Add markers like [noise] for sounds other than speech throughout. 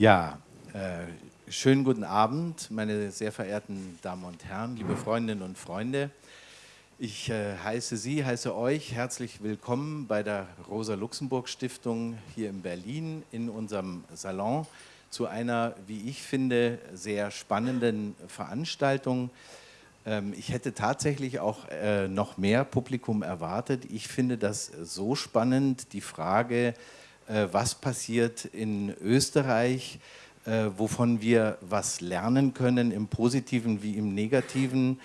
Ja, äh, schönen guten Abend, meine sehr verehrten Damen und Herren, liebe Freundinnen und Freunde. Ich äh, heiße Sie, heiße euch herzlich willkommen bei der Rosa-Luxemburg-Stiftung hier in Berlin in unserem Salon zu einer, wie ich finde, sehr spannenden Veranstaltung. Ähm, ich hätte tatsächlich auch äh, noch mehr Publikum erwartet. Ich finde das so spannend, die Frage, was passiert in Österreich, äh, wovon wir was lernen können, im Positiven wie im Negativen.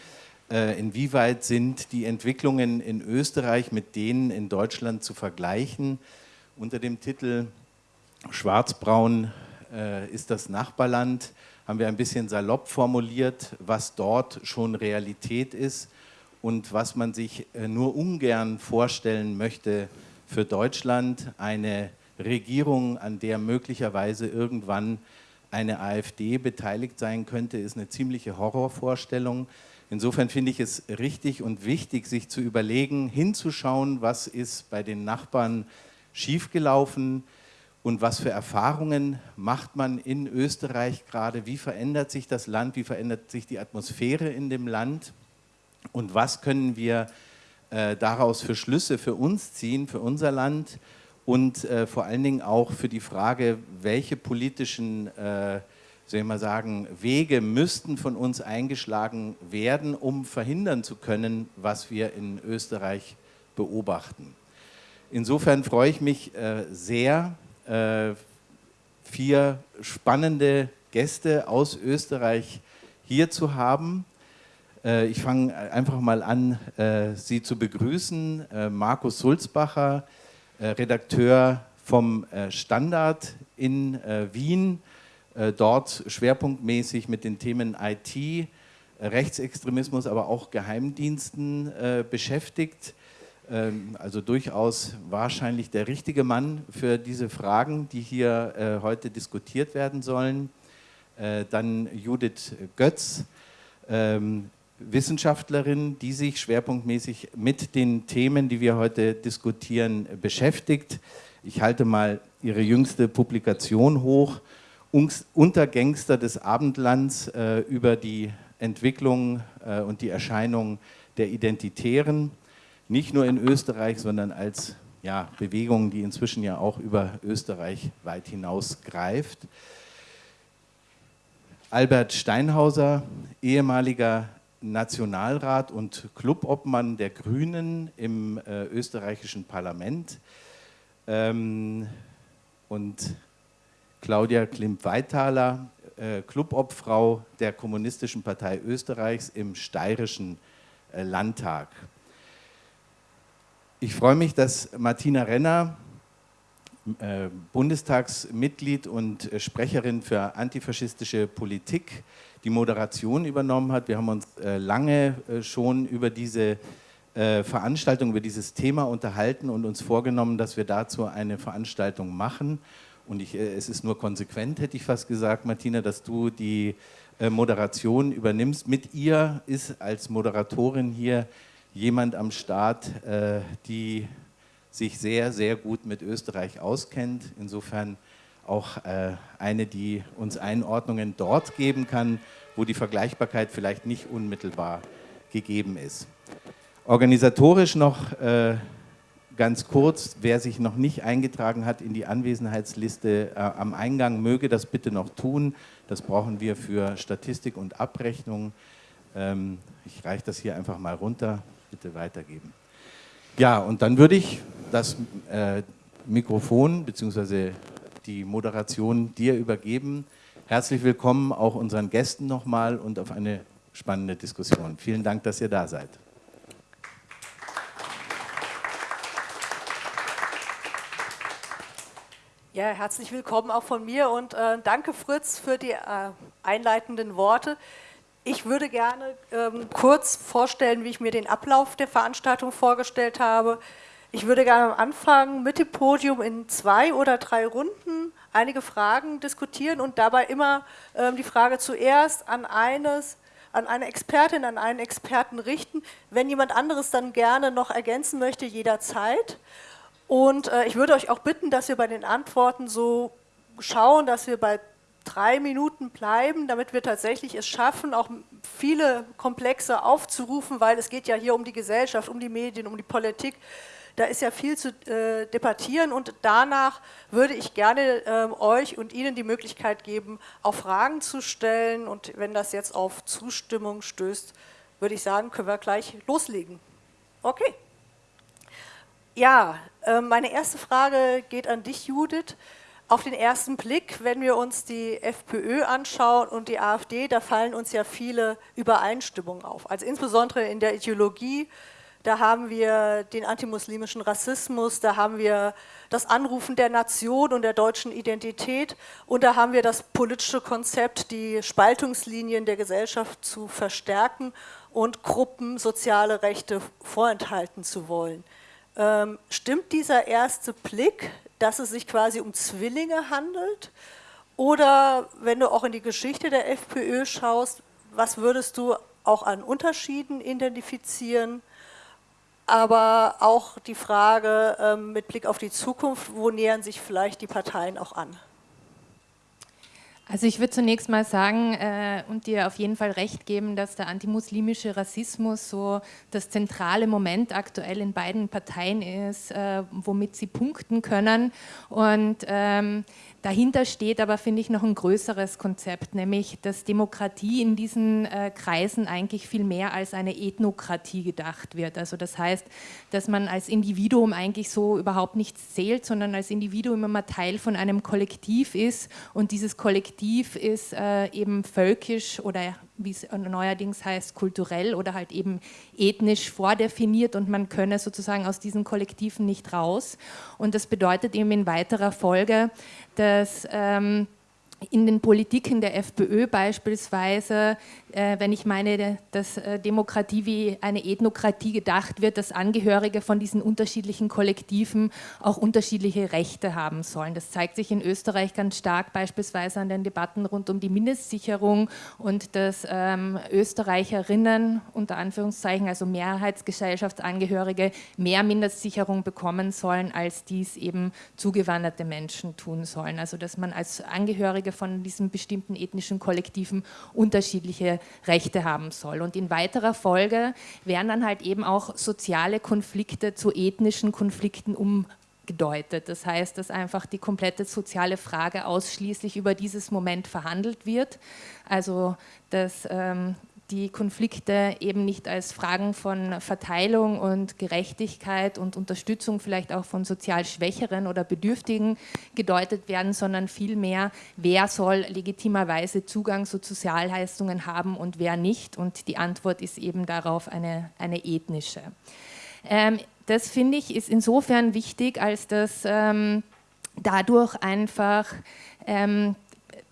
Inwieweit sind die Entwicklungen in Österreich mit denen in Deutschland zu vergleichen? Unter dem Titel Schwarzbraun ist das Nachbarland haben wir ein bisschen salopp formuliert, was dort schon Realität ist und was man sich nur ungern vorstellen möchte für Deutschland, eine Regierung, an der möglicherweise irgendwann eine AfD beteiligt sein könnte, ist eine ziemliche Horrorvorstellung. Insofern finde ich es richtig und wichtig, sich zu überlegen, hinzuschauen, was ist bei den Nachbarn schiefgelaufen und was für Erfahrungen macht man in Österreich gerade, wie verändert sich das Land, wie verändert sich die Atmosphäre in dem Land und was können wir äh, daraus für Schlüsse für uns ziehen, für unser Land und äh, vor allen Dingen auch für die Frage, welche politischen äh, soll ich mal sagen, Wege müssten von uns eingeschlagen werden, um verhindern zu können, was wir in Österreich beobachten. Insofern freue ich mich äh, sehr, äh, vier spannende Gäste aus Österreich hier zu haben. Äh, ich fange einfach mal an, äh, Sie zu begrüßen. Markus Sulzbacher, Redakteur vom äh, Standard in äh, Wien, dort schwerpunktmäßig mit den Themen IT, Rechtsextremismus, aber auch Geheimdiensten beschäftigt. Ähm, also durchaus wahrscheinlich der richtige Mann für diese Fragen, die hier heute diskutiert werden sollen. Dann Judith Götz, ähm, Wissenschaftlerin, die sich schwerpunktmäßig mit den Themen, die wir heute diskutieren, beschäftigt. Ich halte mal ihre jüngste Publikation hoch, Untergangster des Abendlands äh, über die Entwicklung äh, und die Erscheinung der Identitären, nicht nur in Österreich, sondern als ja, Bewegung, die inzwischen ja auch über Österreich weit hinaus greift. Albert Steinhauser, ehemaliger Nationalrat und Clubobmann der Grünen im äh, österreichischen Parlament ähm, und Claudia Klimp-Weithaler, äh, Clubobfrau der Kommunistischen Partei Österreichs im steirischen äh, Landtag. Ich freue mich, dass Martina Renner, äh, Bundestagsmitglied und äh, Sprecherin für antifaschistische Politik, die Moderation übernommen hat. Wir haben uns äh, lange schon über diese Veranstaltung, über dieses Thema unterhalten und uns vorgenommen, dass wir dazu eine Veranstaltung machen. Und ich, es ist nur konsequent, hätte ich fast gesagt, Martina, dass du die Moderation übernimmst. Mit ihr ist als Moderatorin hier jemand am Start, die sich sehr, sehr gut mit Österreich auskennt. Insofern auch äh, eine, die uns Einordnungen dort geben kann, wo die Vergleichbarkeit vielleicht nicht unmittelbar gegeben ist. Organisatorisch noch äh, ganz kurz, wer sich noch nicht eingetragen hat in die Anwesenheitsliste äh, am Eingang, möge das bitte noch tun. Das brauchen wir für Statistik und Abrechnung. Ähm, ich reiche das hier einfach mal runter, bitte weitergeben. Ja, und dann würde ich das äh, Mikrofon bzw die Moderation dir übergeben. Herzlich willkommen auch unseren Gästen nochmal und auf eine spannende Diskussion. Vielen Dank, dass ihr da seid. Ja, herzlich willkommen auch von mir und äh, danke Fritz für die äh, einleitenden Worte. Ich würde gerne ähm, kurz vorstellen, wie ich mir den Ablauf der Veranstaltung vorgestellt habe. Ich würde gerne am Anfang mit dem Podium in zwei oder drei Runden einige Fragen diskutieren und dabei immer ähm, die Frage zuerst an eines, an eine Expertin, an einen Experten richten. Wenn jemand anderes dann gerne noch ergänzen möchte, jederzeit. Und äh, ich würde euch auch bitten, dass wir bei den Antworten so schauen, dass wir bei drei Minuten bleiben, damit wir tatsächlich es schaffen, auch viele Komplexe aufzurufen, weil es geht ja hier um die Gesellschaft, um die Medien, um die Politik. Da ist ja viel zu äh, debattieren und danach würde ich gerne äh, euch und Ihnen die Möglichkeit geben, auch Fragen zu stellen und wenn das jetzt auf Zustimmung stößt, würde ich sagen, können wir gleich loslegen. Okay. Ja, äh, meine erste Frage geht an dich, Judith. Auf den ersten Blick, wenn wir uns die FPÖ anschauen und die AfD, da fallen uns ja viele Übereinstimmungen auf. Also insbesondere in der Ideologie, da haben wir den antimuslimischen Rassismus, da haben wir das Anrufen der Nation und der deutschen Identität und da haben wir das politische Konzept, die Spaltungslinien der Gesellschaft zu verstärken und Gruppen soziale Rechte vorenthalten zu wollen. Ähm, stimmt dieser erste Blick, dass es sich quasi um Zwillinge handelt? Oder wenn du auch in die Geschichte der FPÖ schaust, was würdest du auch an Unterschieden identifizieren? Aber auch die Frage ähm, mit Blick auf die Zukunft, wo nähern sich vielleicht die Parteien auch an? Also ich würde zunächst mal sagen äh, und dir auf jeden Fall recht geben, dass der antimuslimische Rassismus so das zentrale Moment aktuell in beiden Parteien ist, äh, womit sie punkten können. Und ähm, Dahinter steht aber, finde ich, noch ein größeres Konzept, nämlich dass Demokratie in diesen äh, Kreisen eigentlich viel mehr als eine Ethnokratie gedacht wird. Also das heißt, dass man als Individuum eigentlich so überhaupt nichts zählt, sondern als Individuum immer Teil von einem Kollektiv ist und dieses Kollektiv ist äh, eben völkisch oder wie es neuerdings heißt, kulturell oder halt eben ethnisch vordefiniert und man könne sozusagen aus diesen Kollektiven nicht raus. Und das bedeutet eben in weiterer Folge, dass ähm, in den Politiken der FPÖ beispielsweise, äh, wenn ich meine, dass äh, Demokratie wie eine Ethnokratie gedacht wird, dass Angehörige von diesen unterschiedlichen Kollektiven auch unterschiedliche Rechte haben sollen. Das zeigt sich in Österreich ganz stark beispielsweise an den Debatten rund um die Mindestsicherung und dass ähm, Österreicherinnen unter Anführungszeichen, also Mehrheitsgesellschaftsangehörige, mehr Mindestsicherung bekommen sollen, als dies eben zugewanderte Menschen tun sollen. Also dass man als Angehörige von diesen bestimmten ethnischen Kollektiven unterschiedliche Rechte haben soll. Und in weiterer Folge werden dann halt eben auch soziale Konflikte zu ethnischen Konflikten umgedeutet. Das heißt, dass einfach die komplette soziale Frage ausschließlich über dieses Moment verhandelt wird. Also dass ähm, die Konflikte eben nicht als Fragen von Verteilung und Gerechtigkeit und Unterstützung vielleicht auch von sozial Schwächeren oder Bedürftigen gedeutet werden, sondern vielmehr, wer soll legitimerweise Zugang zu Sozialleistungen haben und wer nicht. Und die Antwort ist eben darauf eine, eine ethnische. Ähm, das finde ich ist insofern wichtig, als dass ähm, dadurch einfach ähm,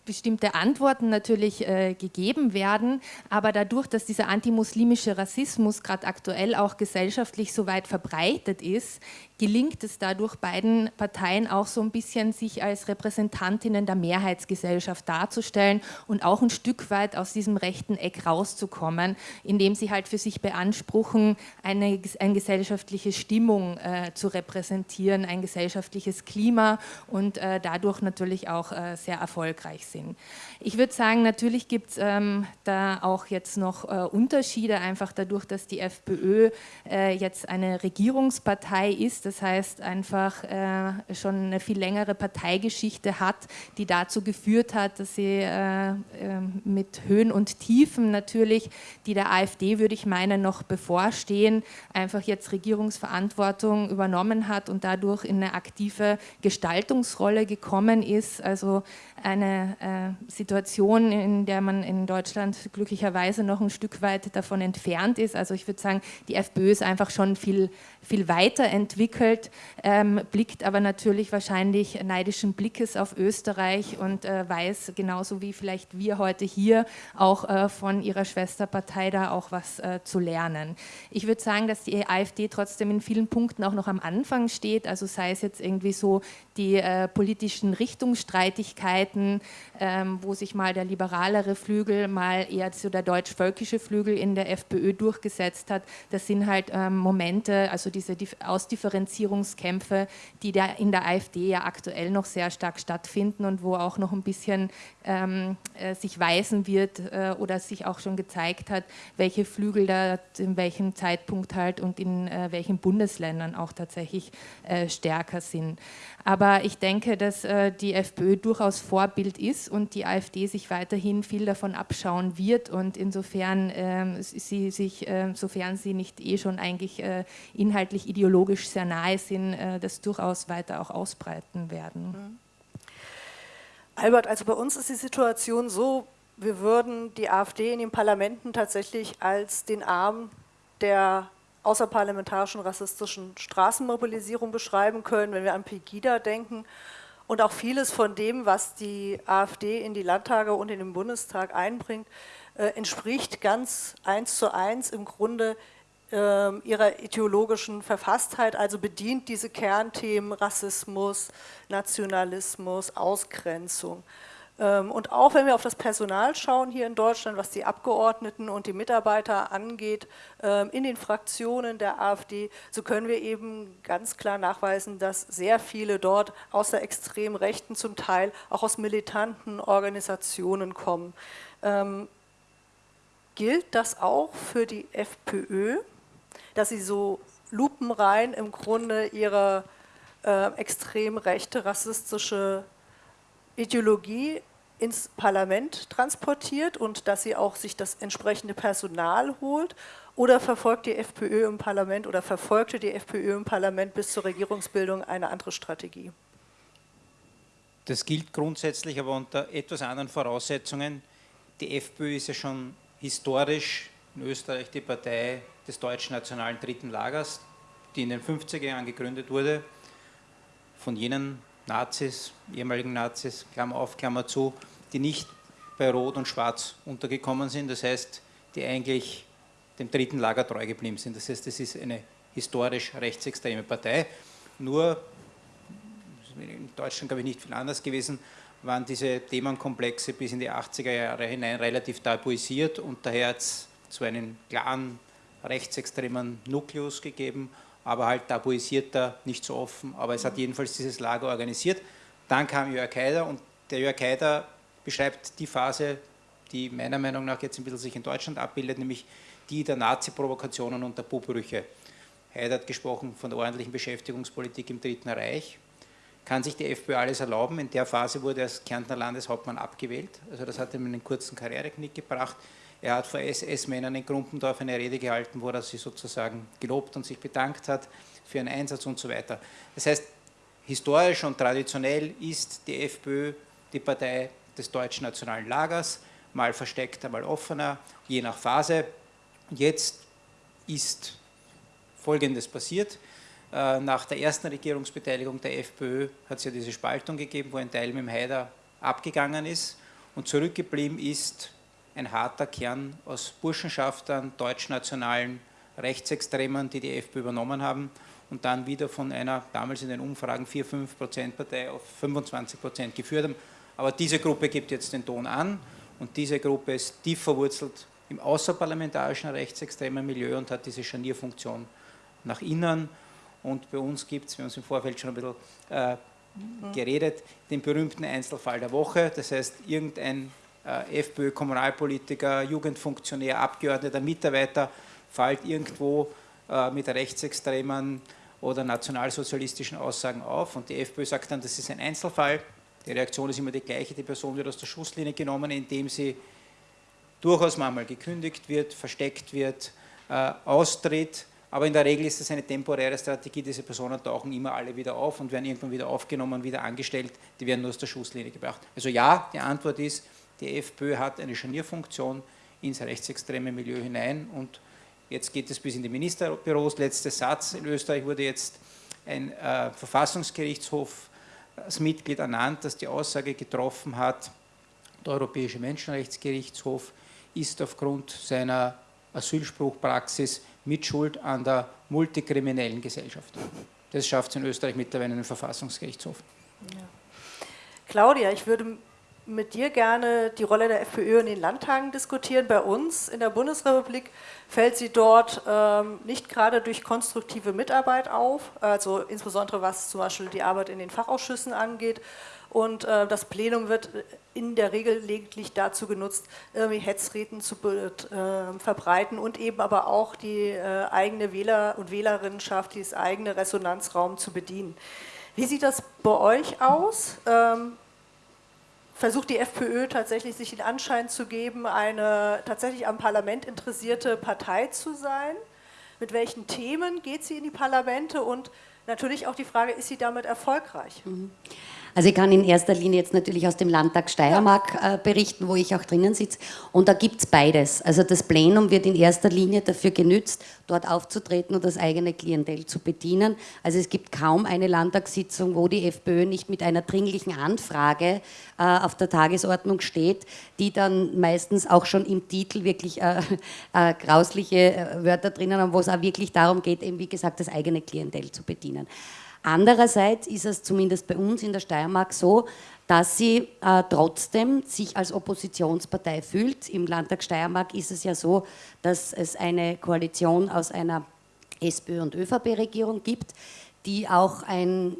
bestimmte Antworten natürlich äh, gegeben werden, aber dadurch, dass dieser antimuslimische Rassismus gerade aktuell auch gesellschaftlich so weit verbreitet ist, gelingt es dadurch beiden Parteien auch so ein bisschen, sich als Repräsentantinnen der Mehrheitsgesellschaft darzustellen und auch ein Stück weit aus diesem rechten Eck rauszukommen, indem sie halt für sich beanspruchen, eine, eine gesellschaftliche Stimmung äh, zu repräsentieren, ein gesellschaftliches Klima und äh, dadurch natürlich auch äh, sehr erfolgreich sind. Ich würde sagen, natürlich gibt es ähm, da auch jetzt noch äh, Unterschiede, einfach dadurch, dass die FPÖ äh, jetzt eine Regierungspartei ist, das heißt einfach äh, schon eine viel längere Parteigeschichte hat, die dazu geführt hat, dass sie äh, äh, mit Höhen und Tiefen natürlich, die der AfD, würde ich meinen, noch bevorstehen, einfach jetzt Regierungsverantwortung übernommen hat und dadurch in eine aktive Gestaltungsrolle gekommen ist. Also eine äh, Situation, in der man in Deutschland glücklicherweise noch ein Stück weit davon entfernt ist. Also ich würde sagen, die FPÖ ist einfach schon viel, viel weiterentwickelt, ähm, blickt aber natürlich wahrscheinlich neidischen Blickes auf Österreich und äh, weiß genauso wie vielleicht wir heute hier auch äh, von ihrer Schwesterpartei da auch was äh, zu lernen. Ich würde sagen, dass die AfD trotzdem in vielen Punkten auch noch am Anfang steht, also sei es jetzt irgendwie so die äh, politischen Richtungsstreitigkeiten, ähm, wo sich mal der liberalere Flügel, mal eher so der deutsch-völkische Flügel in der FPÖ durchgesetzt hat. Das sind halt ähm, Momente, also diese Ausdifferenzierung Distanzierungskämpfe, die in der AfD ja aktuell noch sehr stark stattfinden und wo auch noch ein bisschen ähm, äh, sich weisen wird äh, oder sich auch schon gezeigt hat, welche Flügel da in welchem Zeitpunkt halt und in äh, welchen Bundesländern auch tatsächlich äh, stärker sind. Aber ich denke, dass äh, die FPÖ durchaus Vorbild ist und die AfD sich weiterhin viel davon abschauen wird und insofern ähm, sie sich, äh, sofern sie nicht eh schon eigentlich äh, inhaltlich ideologisch sehr nahe sind, äh, das durchaus weiter auch ausbreiten werden. Mhm. Albert, also bei uns ist die Situation so, wir würden die AfD in den Parlamenten tatsächlich als den Arm der außerparlamentarischen rassistischen Straßenmobilisierung beschreiben können, wenn wir an Pegida denken und auch vieles von dem, was die AfD in die Landtage und in den Bundestag einbringt, äh, entspricht ganz eins zu eins im Grunde äh, ihrer ideologischen Verfasstheit, also bedient diese Kernthemen Rassismus, Nationalismus, Ausgrenzung. Ähm, und auch wenn wir auf das Personal schauen hier in Deutschland, was die Abgeordneten und die Mitarbeiter angeht, ähm, in den Fraktionen der AfD, so können wir eben ganz klar nachweisen, dass sehr viele dort aus der extremen Rechten zum Teil auch aus militanten Organisationen kommen. Ähm, gilt das auch für die FPÖ, dass sie so lupenrein im Grunde ihre äh, extrem rechte, rassistische Ideologie ins Parlament transportiert und dass sie auch sich das entsprechende Personal holt? Oder verfolgt die FPÖ im Parlament oder verfolgte die FPÖ im Parlament bis zur Regierungsbildung eine andere Strategie? Das gilt grundsätzlich, aber unter etwas anderen Voraussetzungen. Die FPÖ ist ja schon historisch in Österreich die Partei des deutschen nationalen dritten Lagers, die in den 50er Jahren gegründet wurde von jenen Nazis, ehemaligen Nazis, Klammer auf, Klammer zu, die nicht bei Rot und Schwarz untergekommen sind, das heißt, die eigentlich dem dritten Lager treu geblieben sind. Das heißt, es ist eine historisch rechtsextreme Partei. Nur, in Deutschland glaube ich nicht viel anders gewesen, waren diese Themenkomplexe bis in die 80er Jahre hinein relativ tabuisiert und daher hat es zu einem klaren rechtsextremen Nukleus gegeben aber halt tabuisierter, nicht so offen, aber es hat jedenfalls dieses Lager organisiert. Dann kam Jörg Haider und der Jörg Haider beschreibt die Phase, die meiner Meinung nach jetzt ein bisschen sich in Deutschland abbildet, nämlich die der Nazi-Provokationen und der Buhbrüche. Haider hat gesprochen von der ordentlichen Beschäftigungspolitik im Dritten Reich. Kann sich die FPÖ alles erlauben? In der Phase wurde er als Kärntner Landeshauptmann abgewählt. Also das hat ihm einen kurzen Karriereknick gebracht. Er hat vor SS-Männern in Grumpendorf eine Rede gehalten, wo er sie sozusagen gelobt und sich bedankt hat für ihren Einsatz und so weiter. Das heißt, historisch und traditionell ist die FPÖ die Partei des deutschen nationalen Lagers, mal versteckter, mal offener, je nach Phase. Jetzt ist Folgendes passiert. Äh, nach der ersten Regierungsbeteiligung der FPÖ hat es ja diese Spaltung gegeben, wo ein Teil mit dem Haider abgegangen ist und zurückgeblieben ist ein harter Kern aus Burschenschaftern, deutschnationalen Rechtsextremen, die die FPÖ übernommen haben und dann wieder von einer damals in den Umfragen 4-5 Prozent Partei auf 25 Prozent geführt haben. Aber diese Gruppe gibt jetzt den Ton an und diese Gruppe ist tief verwurzelt im außerparlamentarischen rechtsextremen Milieu und hat diese Scharnierfunktion nach innen. Und bei uns gibt es, wir haben uns im Vorfeld schon ein bisschen äh, geredet, den berühmten Einzelfall der Woche. Das heißt, irgendein äh, FPÖ, Kommunalpolitiker, Jugendfunktionär, Abgeordneter, Mitarbeiter fällt irgendwo äh, mit rechtsextremen oder nationalsozialistischen Aussagen auf und die FPÖ sagt dann, das ist ein Einzelfall. Die Reaktion ist immer die gleiche, die Person wird aus der Schusslinie genommen, indem sie durchaus manchmal gekündigt wird, versteckt wird, äh, austritt, aber in der Regel ist es eine temporäre Strategie, diese Personen tauchen immer alle wieder auf und werden irgendwann wieder aufgenommen, wieder angestellt, die werden nur aus der Schusslinie gebracht. Also ja, die Antwort ist, die FPÖ hat eine Scharnierfunktion ins rechtsextreme Milieu hinein. Und jetzt geht es bis in die Ministerbüros. Letzter Satz, in Österreich wurde jetzt ein äh, Verfassungsgerichtshofsmitglied ernannt, das die Aussage getroffen hat, der Europäische Menschenrechtsgerichtshof ist aufgrund seiner Asylspruchpraxis Mitschuld an der multikriminellen Gesellschaft. Das schafft es in Österreich mittlerweile einen Verfassungsgerichtshof. Ja. Claudia, ich würde mit dir gerne die Rolle der FPÖ in den Landtagen diskutieren. Bei uns in der Bundesrepublik fällt sie dort ähm, nicht gerade durch konstruktive Mitarbeit auf, also insbesondere was zum Beispiel die Arbeit in den Fachausschüssen angeht. Und äh, das Plenum wird in der Regel lediglich dazu genutzt, irgendwie Hetzreden zu äh, verbreiten und eben aber auch die äh, eigene Wähler- und Wählerinnenschaft, dieses eigene Resonanzraum zu bedienen. Wie sieht das bei euch aus? Ähm, versucht die FPÖ tatsächlich sich den Anschein zu geben, eine tatsächlich am Parlament interessierte Partei zu sein? Mit welchen Themen geht sie in die Parlamente? Und natürlich auch die Frage, ist sie damit erfolgreich? Mhm. Also ich kann in erster Linie jetzt natürlich aus dem Landtag Steiermark äh, berichten, wo ich auch drinnen sitze. Und da gibt es beides. Also das Plenum wird in erster Linie dafür genützt, dort aufzutreten und das eigene Klientel zu bedienen. Also es gibt kaum eine Landtagssitzung, wo die FPÖ nicht mit einer dringlichen Anfrage äh, auf der Tagesordnung steht, die dann meistens auch schon im Titel wirklich äh, [laughs] äh grausliche äh, Wörter drinnen haben, wo es auch wirklich darum geht, eben wie gesagt, das eigene Klientel zu bedienen. Andererseits ist es zumindest bei uns in der Steiermark so, dass sie äh, trotzdem sich als Oppositionspartei fühlt. Im Landtag Steiermark ist es ja so, dass es eine Koalition aus einer SPÖ- und ÖVP-Regierung gibt, die auch ein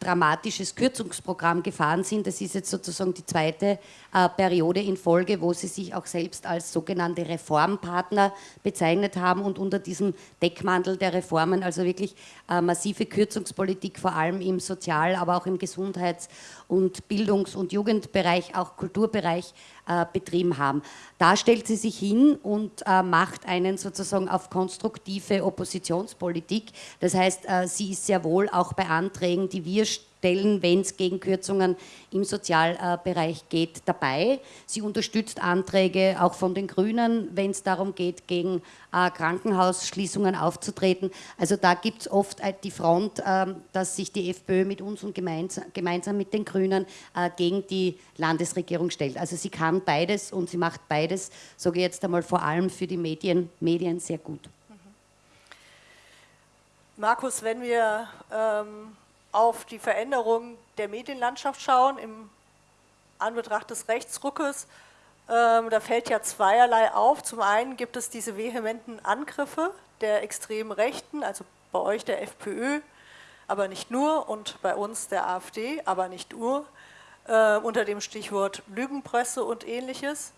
dramatisches Kürzungsprogramm gefahren sind. Das ist jetzt sozusagen die zweite äh, Periode in Folge, wo sie sich auch selbst als sogenannte Reformpartner bezeichnet haben und unter diesem Deckmantel der Reformen, also wirklich äh, massive Kürzungspolitik, vor allem im Sozial-, aber auch im Gesundheits- und Bildungs- und Jugendbereich, auch Kulturbereich äh, betrieben haben. Da stellt sie sich hin und äh, macht einen sozusagen auf konstruktive Oppositionspolitik. Das heißt, äh, sie ist sehr wohl auch bei Anträgen, die wir stellen, wenn es gegen Kürzungen im Sozialbereich geht, dabei. Sie unterstützt Anträge auch von den Grünen, wenn es darum geht, gegen äh, Krankenhausschließungen aufzutreten. Also da gibt es oft äh, die Front, äh, dass sich die FPÖ mit uns und gemeinsam, gemeinsam mit den Grünen äh, gegen die Landesregierung stellt. Also sie kann beides und sie macht beides, sage ich jetzt einmal vor allem für die Medien, Medien sehr gut. Markus, wenn wir ähm, auf die Veränderung der Medienlandschaft schauen, im Anbetracht des Rechtsruckes, ähm, da fällt ja zweierlei auf. Zum einen gibt es diese vehementen Angriffe der extremen Rechten, also bei euch der FPÖ, aber nicht nur, und bei uns der AfD, aber nicht nur, äh, unter dem Stichwort Lügenpresse und ähnliches.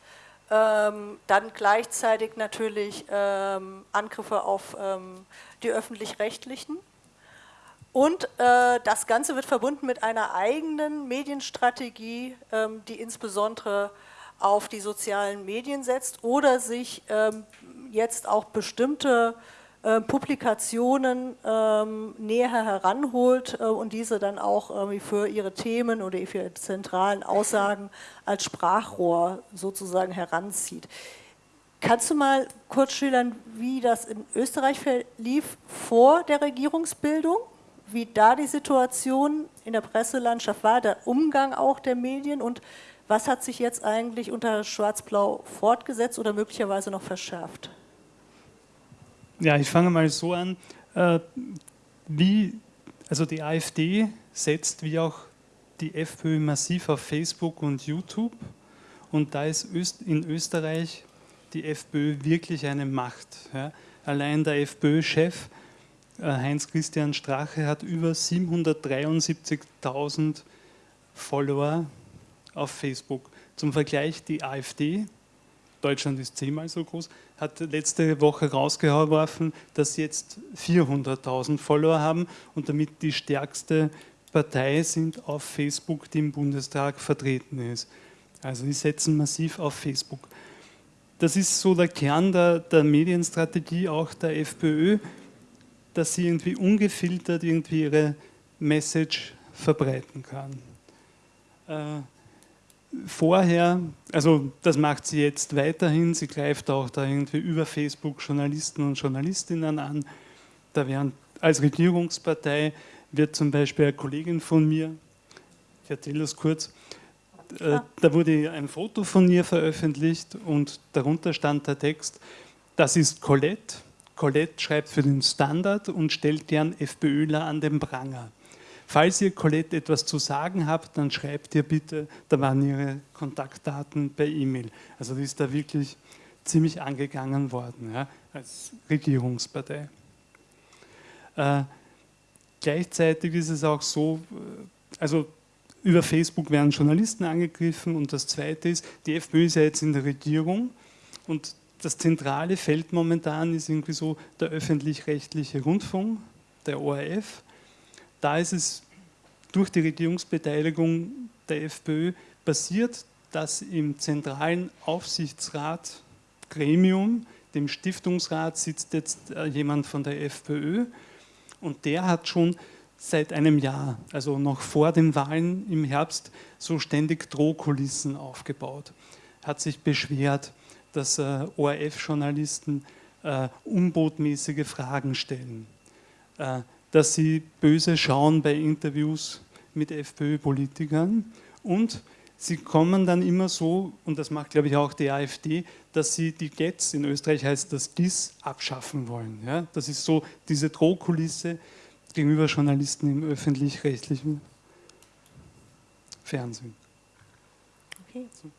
Ähm, dann gleichzeitig natürlich ähm, Angriffe auf ähm, die öffentlich-rechtlichen. Und äh, das Ganze wird verbunden mit einer eigenen Medienstrategie, ähm, die insbesondere auf die sozialen Medien setzt oder sich ähm, jetzt auch bestimmte äh, Publikationen ähm, näher heranholt äh, und diese dann auch irgendwie für ihre Themen oder für ihre zentralen Aussagen als Sprachrohr sozusagen heranzieht. Kannst du mal kurz schildern, wie das in Österreich verlief vor der Regierungsbildung? Wie da die Situation in der Presselandschaft war, der Umgang auch der Medien und was hat sich jetzt eigentlich unter Schwarz-Blau fortgesetzt oder möglicherweise noch verschärft? Ja, ich fange mal so an. Äh, wie, also die AfD setzt wie auch die FPÖ massiv auf Facebook und YouTube und da ist in Österreich die FPÖ wirklich eine Macht. Allein der FPÖ-Chef Heinz-Christian Strache hat über 773.000 Follower auf Facebook. Zum Vergleich die AfD, Deutschland ist zehnmal so groß, hat letzte Woche rausgeworfen, dass sie jetzt 400.000 Follower haben und damit die stärkste Partei sind auf Facebook, die im Bundestag vertreten ist. Also die setzen massiv auf Facebook. Das ist so der Kern der, der Medienstrategie auch der FPÖ, dass sie irgendwie ungefiltert irgendwie ihre Message verbreiten kann. Äh, vorher, also das macht sie jetzt weiterhin, sie greift auch da irgendwie über Facebook Journalisten und Journalistinnen an. Da werden als Regierungspartei wird zum Beispiel eine Kollegin von mir, ich erzähle das kurz, äh, da wurde ein Foto von ihr veröffentlicht und darunter stand der Text, das ist Colette. Colette schreibt für den Standard und stellt deren FPÖler an den Pranger. falls ihr Colette etwas zu sagen habt, dann schreibt ihr bitte, da waren ihre Kontaktdaten per E-Mail. Also die ist da wirklich ziemlich angegangen worden ja, als Regierungspartei. Äh, gleichzeitig ist es auch so, äh, also über Facebook werden Journalisten angegriffen und das Zweite ist, die FPÖ ist ja jetzt in der Regierung und das zentrale Feld momentan ist irgendwie so der öffentlich-rechtliche Rundfunk, der ORF. Da ist es durch die Regierungsbeteiligung der FPÖ passiert, dass im zentralen Aufsichtsrat Gremium, dem Stiftungsrat, sitzt jetzt äh, jemand von der FPÖ und der hat schon seit einem Jahr, also noch vor den Wahlen im Herbst, so ständig Drohkulissen aufgebaut. Hat sich beschwert, dass äh, ORF-Journalisten äh, unbotmäßige Fragen stellen, äh, dass sie böse schauen bei Interviews mit FPÖ-Politikern und sie kommen dann immer so, und das macht glaube ich auch die AfD, dass sie die GETS, in Österreich heißt das GIS, abschaffen wollen. Ja? Das ist so diese Drohkulisse gegenüber Journalisten im öffentlich-rechtlichen Fernsehen. Okay. So.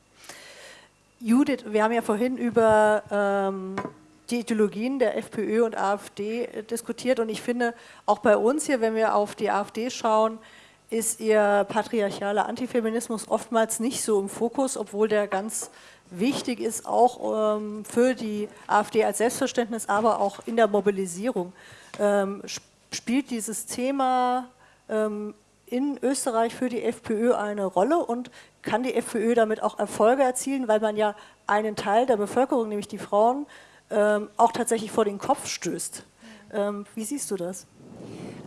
Judith, wir haben ja vorhin über ähm, die Ideologien der FPÖ und AfD äh, diskutiert und ich finde, auch bei uns hier, wenn wir auf die AfD schauen, ist ihr patriarchaler Antifeminismus oftmals nicht so im Fokus, obwohl der ganz wichtig ist, auch ähm, für die AfD als Selbstverständnis, aber auch in der Mobilisierung. Ähm, spielt dieses Thema ähm, in Österreich für die FPÖ eine Rolle und kann die FPÖ damit auch Erfolge erzielen, weil man ja einen Teil der Bevölkerung, nämlich die Frauen, ähm, auch tatsächlich vor den Kopf stößt. Ähm, wie siehst du das?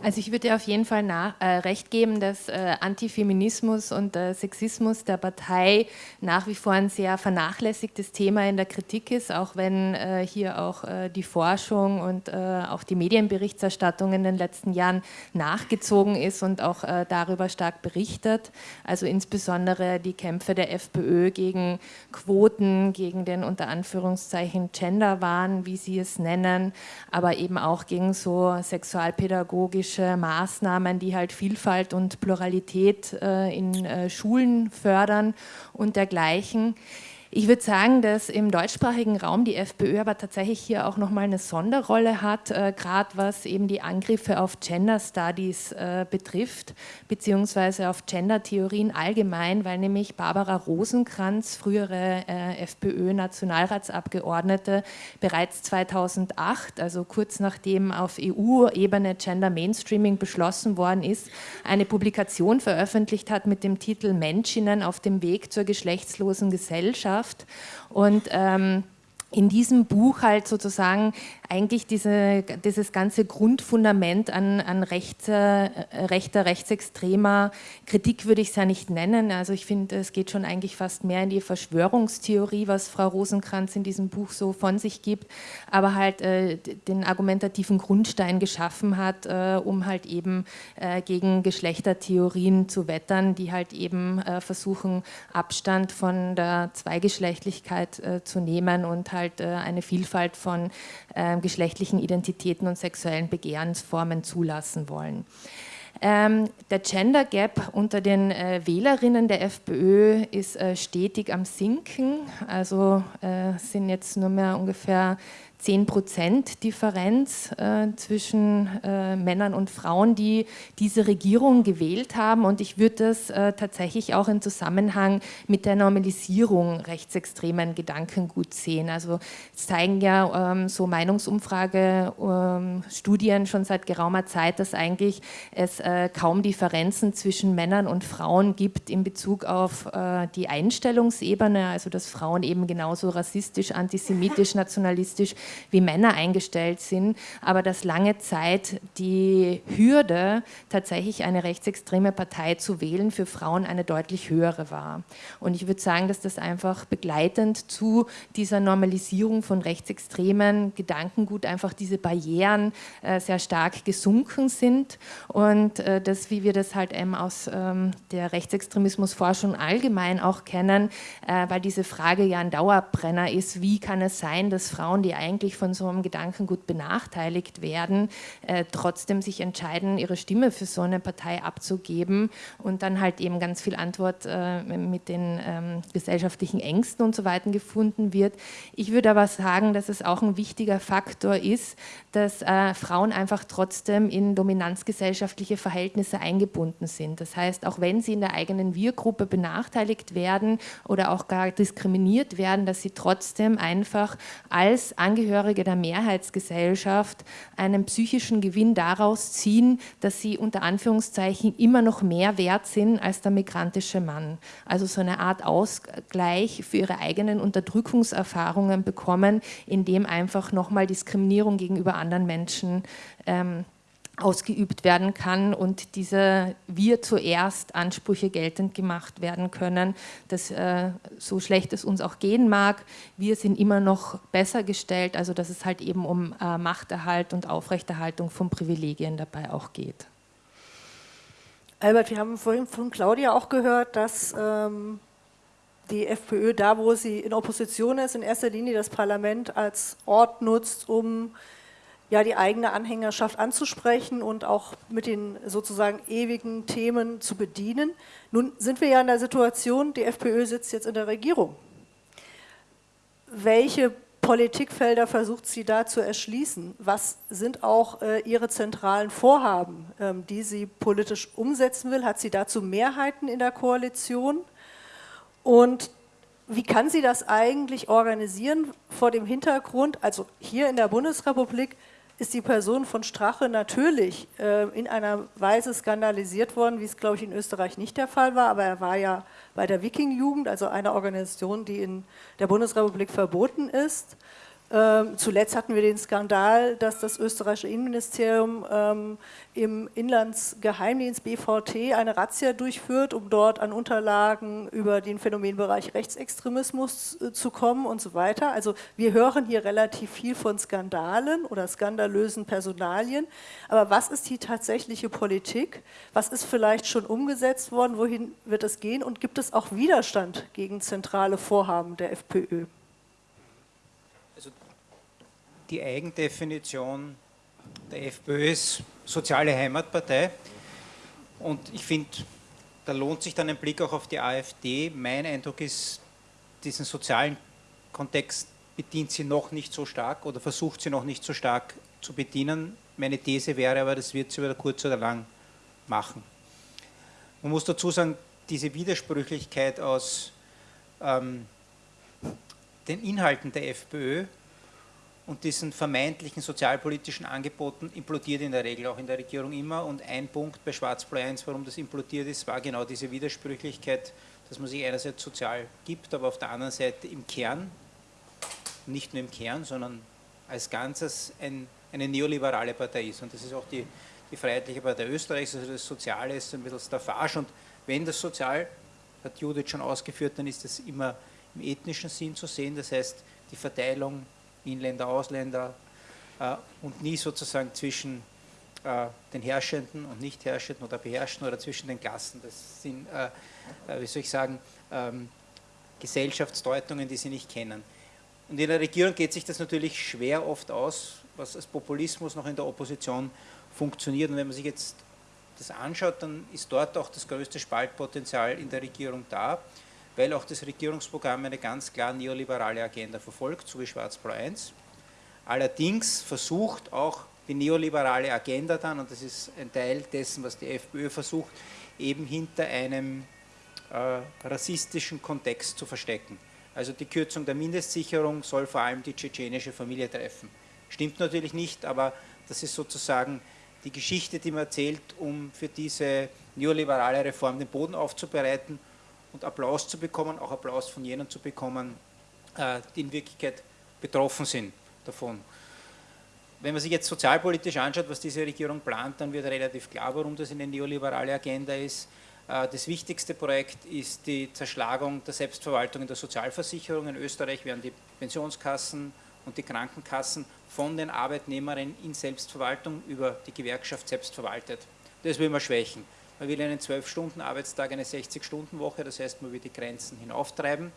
Also ich würde auf jeden Fall nach, äh, recht geben, dass äh, Antifeminismus und äh, Sexismus der Partei nach wie vor ein sehr vernachlässigtes Thema in der Kritik ist, auch wenn äh, hier auch äh, die Forschung und äh, auch die Medienberichterstattung in den letzten Jahren nachgezogen ist und auch darüber stark berichtet. Also insbesondere die Kämpfe der FPÖ gegen Quoten, gegen den unter Anführungszeichen Genderwahn, wie sie es nennen, aber eben auch gegen so sexualpädagogische politische Maßnahmen, die halt Vielfalt und Pluralität äh, in äh, Schulen fördern und dergleichen. Ich würde sagen, dass im deutschsprachigen Raum die FPÖ aber tatsächlich hier auch nochmal eine Sonderrolle hat, äh, gerade was eben die Angriffe auf Gender Studies äh, betrifft, beziehungsweise auf Gender-Theorien allgemein, weil nämlich Barbara Rosenkranz, frühere äh, FPÖ-Nationalratsabgeordnete, bereits 2008, also kurz nachdem auf EU-Ebene Gender Mainstreaming beschlossen worden ist, eine Publikation veröffentlicht hat mit dem Titel Menschinnen auf dem Weg zur geschlechtslosen Gesellschaft Gesellschaft. Und ähm, in diesem Buch halt sozusagen eigentlich diese, dieses ganze Grundfundament an, an rechter, äh, rechter, rechtsextremer Kritik würde ich es ja nicht nennen. Also ich finde, es geht schon eigentlich fast mehr in die Verschwörungstheorie, was Frau Rosenkranz in diesem Buch so von sich gibt, aber halt äh, den argumentativen Grundstein geschaffen hat, äh, um halt eben äh, gegen Geschlechtertheorien zu wettern, die halt eben äh, versuchen, Abstand von der Zweigeschlechtlichkeit äh, zu nehmen und halt eine Vielfalt von ähm, geschlechtlichen Identitäten und sexuellen Begehrensformen zulassen wollen. Ähm, der Gender Gap unter den äh, Wählerinnen der FPÖ ist äh, stetig am Sinken. Also äh, sind jetzt nur mehr ungefähr 10 Prozent Differenz äh, zwischen äh, Männern und Frauen, die diese Regierung gewählt haben. Und ich würde das äh, tatsächlich auch im Zusammenhang mit der Normalisierung rechtsextremen Gedankengut sehen. Also es zeigen ja ähm, so Meinungsumfrage-Studien ähm, schon seit geraumer Zeit, dass eigentlich es äh, kaum Differenzen zwischen Männern und Frauen gibt in Bezug auf äh, die Einstellungsebene, also dass Frauen eben genauso rassistisch, antisemitisch, nationalistisch wie Männer eingestellt sind, aber dass lange Zeit die Hürde, tatsächlich eine rechtsextreme Partei zu wählen, für Frauen eine deutlich höhere war. Und ich würde sagen, dass das einfach begleitend zu dieser Normalisierung von rechtsextremen Gedankengut einfach diese Barrieren äh, sehr stark gesunken sind und äh, das, wie wir das halt eben aus ähm, der Rechtsextremismusforschung allgemein auch kennen, äh, weil diese Frage ja ein Dauerbrenner ist, wie kann es sein, dass Frauen, die eigentlich eigentlich von so einem Gedankengut benachteiligt werden, äh, trotzdem sich entscheiden, ihre Stimme für so eine Partei abzugeben und dann halt eben ganz viel Antwort äh, mit den ähm, gesellschaftlichen Ängsten und so weiter gefunden wird. Ich würde aber sagen, dass es auch ein wichtiger Faktor ist, dass äh, Frauen einfach trotzdem in dominanzgesellschaftliche Verhältnisse eingebunden sind. Das heißt, auch wenn sie in der eigenen Wir-Gruppe benachteiligt werden oder auch gar diskriminiert werden, dass sie trotzdem einfach als Angehörige der Mehrheitsgesellschaft einen psychischen Gewinn daraus ziehen, dass sie unter Anführungszeichen immer noch mehr wert sind als der migrantische Mann. Also so eine Art Ausgleich für ihre eigenen Unterdrückungserfahrungen bekommen, indem einfach nochmal Diskriminierung gegenüber anderen Menschen ähm, ausgeübt werden kann und diese wir zuerst Ansprüche geltend gemacht werden können, dass äh, so schlecht es uns auch gehen mag, wir sind immer noch besser gestellt, also dass es halt eben um äh, Machterhalt und Aufrechterhaltung von Privilegien dabei auch geht. Albert, wir haben vorhin von Claudia auch gehört, dass ähm, die FPÖ da, wo sie in Opposition ist, in erster Linie das Parlament als Ort nutzt, um ja, die eigene Anhängerschaft anzusprechen und auch mit den sozusagen ewigen Themen zu bedienen. Nun sind wir ja in der Situation, die FPÖ sitzt jetzt in der Regierung. Welche Politikfelder versucht sie da zu erschließen? Was sind auch äh, ihre zentralen Vorhaben, ähm, die sie politisch umsetzen will? Hat sie dazu Mehrheiten in der Koalition? Und wie kann sie das eigentlich organisieren vor dem Hintergrund, also hier in der Bundesrepublik ist die Person von Strache natürlich äh, in einer Weise skandalisiert worden, wie es, glaube ich, in Österreich nicht der Fall war, aber er war ja bei der Wiking-Jugend, also einer Organisation, die in der Bundesrepublik verboten ist. Ähm, zuletzt hatten wir den Skandal, dass das österreichische Innenministerium ähm, im Inlandsgeheimdienst BVT eine Razzia durchführt, um dort an Unterlagen über den Phänomenbereich Rechtsextremismus äh, zu kommen und so weiter. Also wir hören hier relativ viel von Skandalen oder skandalösen Personalien. Aber was ist die tatsächliche Politik? Was ist vielleicht schon umgesetzt worden? Wohin wird es gehen? Und gibt es auch Widerstand gegen zentrale Vorhaben der FPÖ? Die Eigendefinition der FPÖ ist soziale Heimatpartei. Und ich finde, da lohnt sich dann ein Blick auch auf die AfD. Mein Eindruck ist, diesen sozialen Kontext bedient sie noch nicht so stark oder versucht sie noch nicht so stark zu bedienen. Meine These wäre aber, das wird sie wieder kurz oder lang machen. Man muss dazu sagen, diese Widersprüchlichkeit aus ähm, den Inhalten der FPÖ und diesen vermeintlichen sozialpolitischen Angeboten implodiert in der Regel auch in der Regierung immer. Und ein Punkt bei Schwarz-Blau 1, warum das implodiert ist, war genau diese Widersprüchlichkeit, dass man sich einerseits sozial gibt, aber auf der anderen Seite im Kern, nicht nur im Kern, sondern als Ganzes ein, eine neoliberale Partei ist. Und das ist auch die, die Freiheitliche Partei Österreichs, also das Soziale ist ein bisschen Staffage. Und wenn das Sozial, hat Judith schon ausgeführt, dann ist das immer im ethnischen Sinn zu sehen, das heißt die Verteilung Inländer, Ausländer äh, und nie sozusagen zwischen äh, den Herrschenden und Nicht-Herrschenden oder Beherrschten oder zwischen den Klassen. Das sind, äh, äh, wie soll ich sagen, ähm, Gesellschaftsdeutungen, die sie nicht kennen. Und in der Regierung geht sich das natürlich schwer oft aus, was als Populismus noch in der Opposition funktioniert. Und wenn man sich jetzt das anschaut, dann ist dort auch das größte Spaltpotenzial in der Regierung da weil auch das Regierungsprogramm eine ganz klar neoliberale Agenda verfolgt, so wie Schwarz-Blau 1. Allerdings versucht auch die neoliberale Agenda dann, und das ist ein Teil dessen, was die FPÖ versucht, eben hinter einem äh, rassistischen Kontext zu verstecken. Also die Kürzung der Mindestsicherung soll vor allem die tschetschenische Familie treffen. Stimmt natürlich nicht, aber das ist sozusagen die Geschichte, die man erzählt, um für diese neoliberale Reform den Boden aufzubereiten und Applaus zu bekommen, auch Applaus von jenen zu bekommen, äh, die in Wirklichkeit betroffen sind davon. Wenn man sich jetzt sozialpolitisch anschaut, was diese Regierung plant, dann wird relativ klar, warum das eine neoliberale Agenda ist. Äh, das wichtigste Projekt ist die Zerschlagung der Selbstverwaltung in der Sozialversicherung. In Österreich werden die Pensionskassen und die Krankenkassen von den Arbeitnehmerinnen in Selbstverwaltung über die Gewerkschaft selbst verwaltet. Das will man schwächen. Man will einen 12-Stunden-Arbeitstag, eine 60-Stunden-Woche, das heißt, man will die Grenzen hinauftreiben.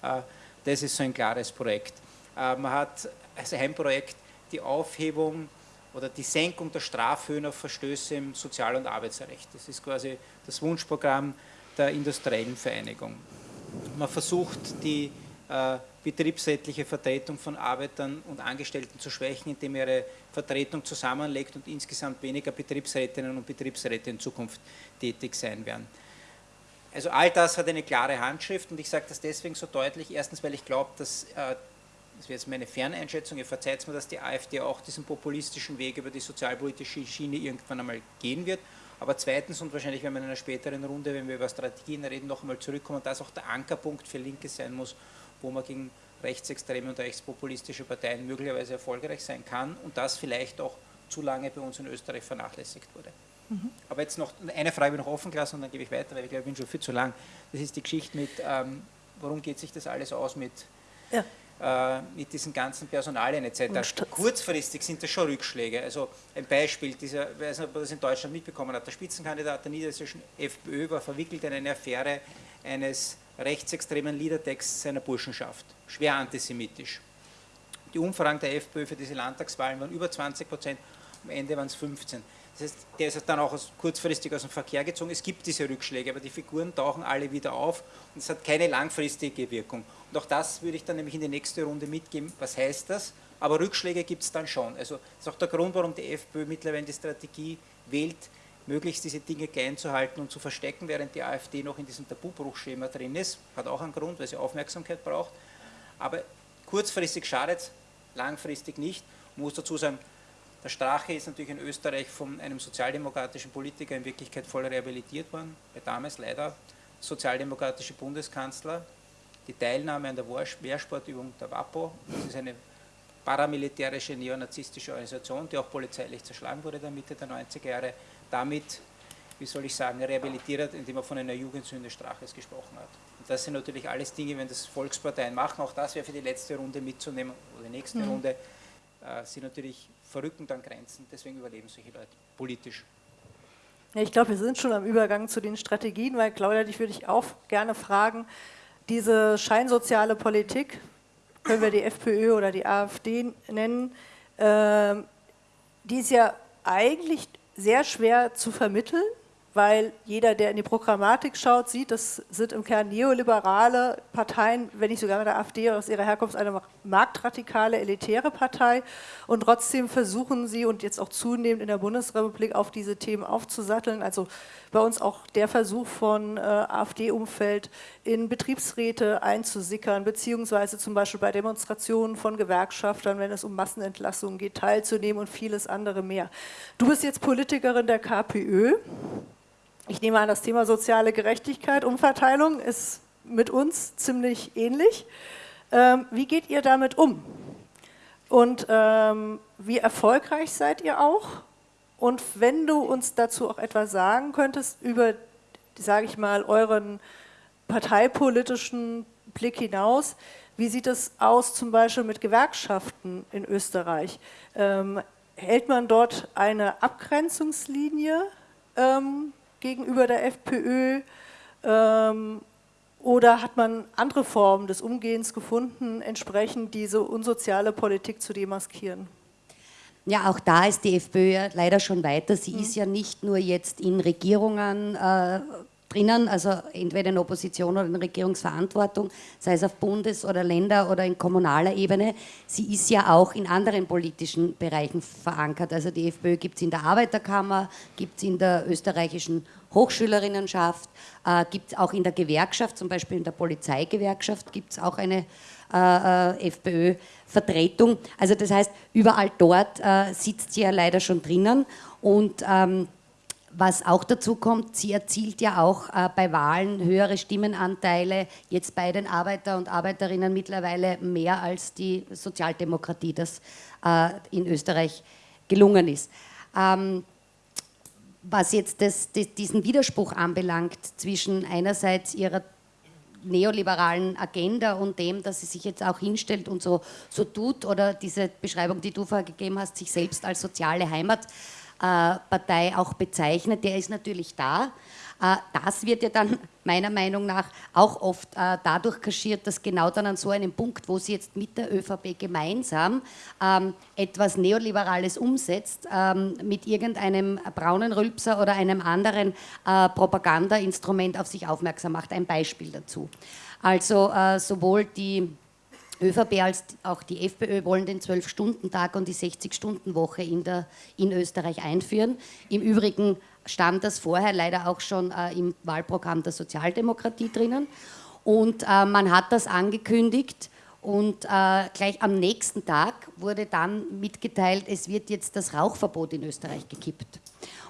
Äh, das ist so ein klares Projekt. Äh, man hat als Heimprojekt die Aufhebung oder die Senkung der Strafhöhen auf Verstöße im Sozial- und Arbeitsrecht. Das ist quasi das Wunschprogramm der industriellen Vereinigung. Man versucht, die äh, betriebsrätliche Vertretung von Arbeitern und Angestellten zu schwächen, indem ihre Vertretung zusammenlegt und insgesamt weniger Betriebsrätinnen und Betriebsräte in Zukunft tätig sein werden. Also all das hat eine klare Handschrift und ich sage das deswegen so deutlich. Erstens, weil ich glaube, dass, äh, das wäre jetzt meine Ferneinschätzung, ihr verzeiht mir, dass die AfD auch diesen populistischen Weg über die sozialpolitische Schiene irgendwann einmal gehen wird. Aber zweitens und wahrscheinlich, wenn wir in einer späteren Runde, wenn wir über Strategien reden, noch einmal zurückkommen, dass auch der Ankerpunkt für Linke sein muss, wo man gegen rechtsextreme und rechtspopulistische Parteien möglicherweise erfolgreich sein kann und das vielleicht auch zu lange bei uns in Österreich vernachlässigt wurde. Mhm. Aber jetzt noch eine Frage noch offen gelassen und dann gebe ich weiter, weil ich glaube, ich bin schon viel zu lang. Das ist die Geschichte mit, ähm, warum geht sich das alles aus mit, ja. äh, mit diesen ganzen Personalien etc. Kurzfristig sind das schon Rückschläge. Also ein Beispiel, dieser, ich weiß nicht, ob man das in Deutschland mitbekommen hat, der Spitzenkandidat der niedersächsischen FPÖ war verwickelt in eine Affäre eines rechtsextremen Liedertext seiner Burschenschaft. Schwer antisemitisch. Die Umfragen der FPÖ für diese Landtagswahlen waren über 20 Prozent, am Ende waren es 15. Das heißt, der ist dann auch kurzfristig aus dem Verkehr gezogen. Es gibt diese Rückschläge, aber die Figuren tauchen alle wieder auf und es hat keine langfristige Wirkung. Und auch das würde ich dann nämlich in die nächste Runde mitgeben. Was heißt das? Aber Rückschläge gibt es dann schon. Also das ist auch der Grund, warum die FPÖ mittlerweile die Strategie wählt, möglichst diese Dinge klein zu halten und zu verstecken, während die AfD noch in diesem Tabubruchschema drin ist. Hat auch einen Grund, weil sie Aufmerksamkeit braucht. Aber kurzfristig schadet es, langfristig nicht. Ich muss dazu sagen, der Strache ist natürlich in Österreich von einem sozialdemokratischen Politiker in Wirklichkeit voll rehabilitiert worden, bei damals leider sozialdemokratische Bundeskanzler. Die Teilnahme an der Wehrsportübung der WAPO, das ist eine paramilitärische neonazistische Organisation, die auch polizeilich zerschlagen wurde in der Mitte der 90er Jahre, damit, wie soll ich sagen, rehabilitiert, indem er von einer Jugendsünde Straches gesprochen hat. Und das sind natürlich alles Dinge, wenn das Volksparteien machen, auch das wäre für die letzte Runde mitzunehmen, oder die nächste mhm. Runde, äh, sind natürlich verrückend an Grenzen, deswegen überleben solche Leute politisch. Ja, ich glaube, wir sind schon am Übergang zu den Strategien, weil Claudia, dich würde ich auch gerne fragen, diese scheinsoziale Politik, können wir die FPÖ oder die AfD nennen, äh, die ist ja eigentlich sehr schwer zu vermitteln, weil jeder, der in die Programmatik schaut, sieht, das sind im Kern neoliberale Parteien, wenn nicht sogar der AfD aus ihrer Herkunft eine marktradikale, elitäre Partei. Und trotzdem versuchen sie und jetzt auch zunehmend in der Bundesrepublik auf diese Themen aufzusatteln. Also bei uns auch der Versuch von äh, AfD-Umfeld in Betriebsräte einzusickern, beziehungsweise zum Beispiel bei Demonstrationen von Gewerkschaftern, wenn es um Massenentlassungen geht, teilzunehmen und vieles andere mehr. Du bist jetzt Politikerin der KPÖ. Ich nehme an, das Thema soziale Gerechtigkeit, Umverteilung ist mit uns ziemlich ähnlich. Ähm, wie geht ihr damit um? Und ähm, wie erfolgreich seid ihr auch? Und wenn du uns dazu auch etwas sagen könntest über, sage ich mal, euren parteipolitischen Blick hinaus, wie sieht es aus zum Beispiel mit Gewerkschaften in Österreich? Ähm, hält man dort eine Abgrenzungslinie? Ähm, gegenüber der FPÖ ähm, oder hat man andere Formen des Umgehens gefunden, entsprechend diese unsoziale Politik zu demaskieren? Ja, auch da ist die FPÖ leider schon weiter. Sie mhm. ist ja nicht nur jetzt in Regierungen äh, drinnen, also entweder in Opposition oder in Regierungsverantwortung, sei es auf Bundes- oder Länder- oder in kommunaler Ebene. Sie ist ja auch in anderen politischen Bereichen verankert. Also die FPÖ gibt es in der Arbeiterkammer, gibt es in der österreichischen Hochschülerinnenschaft, äh, gibt es auch in der Gewerkschaft, zum Beispiel in der Polizeigewerkschaft gibt es auch eine äh, äh FPÖ-Vertretung. Also das heißt, überall dort äh, sitzt sie ja leider schon drinnen und ähm, was auch dazu kommt, sie erzielt ja auch äh, bei Wahlen höhere Stimmenanteile, jetzt bei den Arbeiter und Arbeiterinnen mittlerweile mehr als die Sozialdemokratie, das äh, in Österreich gelungen ist. Ähm, was jetzt das, das, diesen Widerspruch anbelangt zwischen einerseits ihrer neoliberalen Agenda und dem, dass sie sich jetzt auch hinstellt und so, so tut oder diese Beschreibung, die du vorher gegeben hast, sich selbst als soziale Heimat Partei auch bezeichnet, der ist natürlich da. Äh, das wird ja dann meiner Meinung nach auch oft äh, dadurch kaschiert, dass genau dann an so einem Punkt, wo sie jetzt mit der ÖVP gemeinsam ähm, etwas Neoliberales umsetzt, ähm, mit irgendeinem braunen Rülpser oder einem anderen äh, Propagandainstrument auf sich aufmerksam macht. Ein Beispiel dazu. Also äh, sowohl die ÖVP als auch die FPÖ wollen den 12-Stunden-Tag und die 60-Stunden-Woche in, in Österreich einführen. Im Übrigen stand das vorher leider auch schon äh, im Wahlprogramm der Sozialdemokratie drinnen. Und äh, man hat das angekündigt und äh, gleich am nächsten Tag wurde dann mitgeteilt, es wird jetzt das Rauchverbot in Österreich gekippt.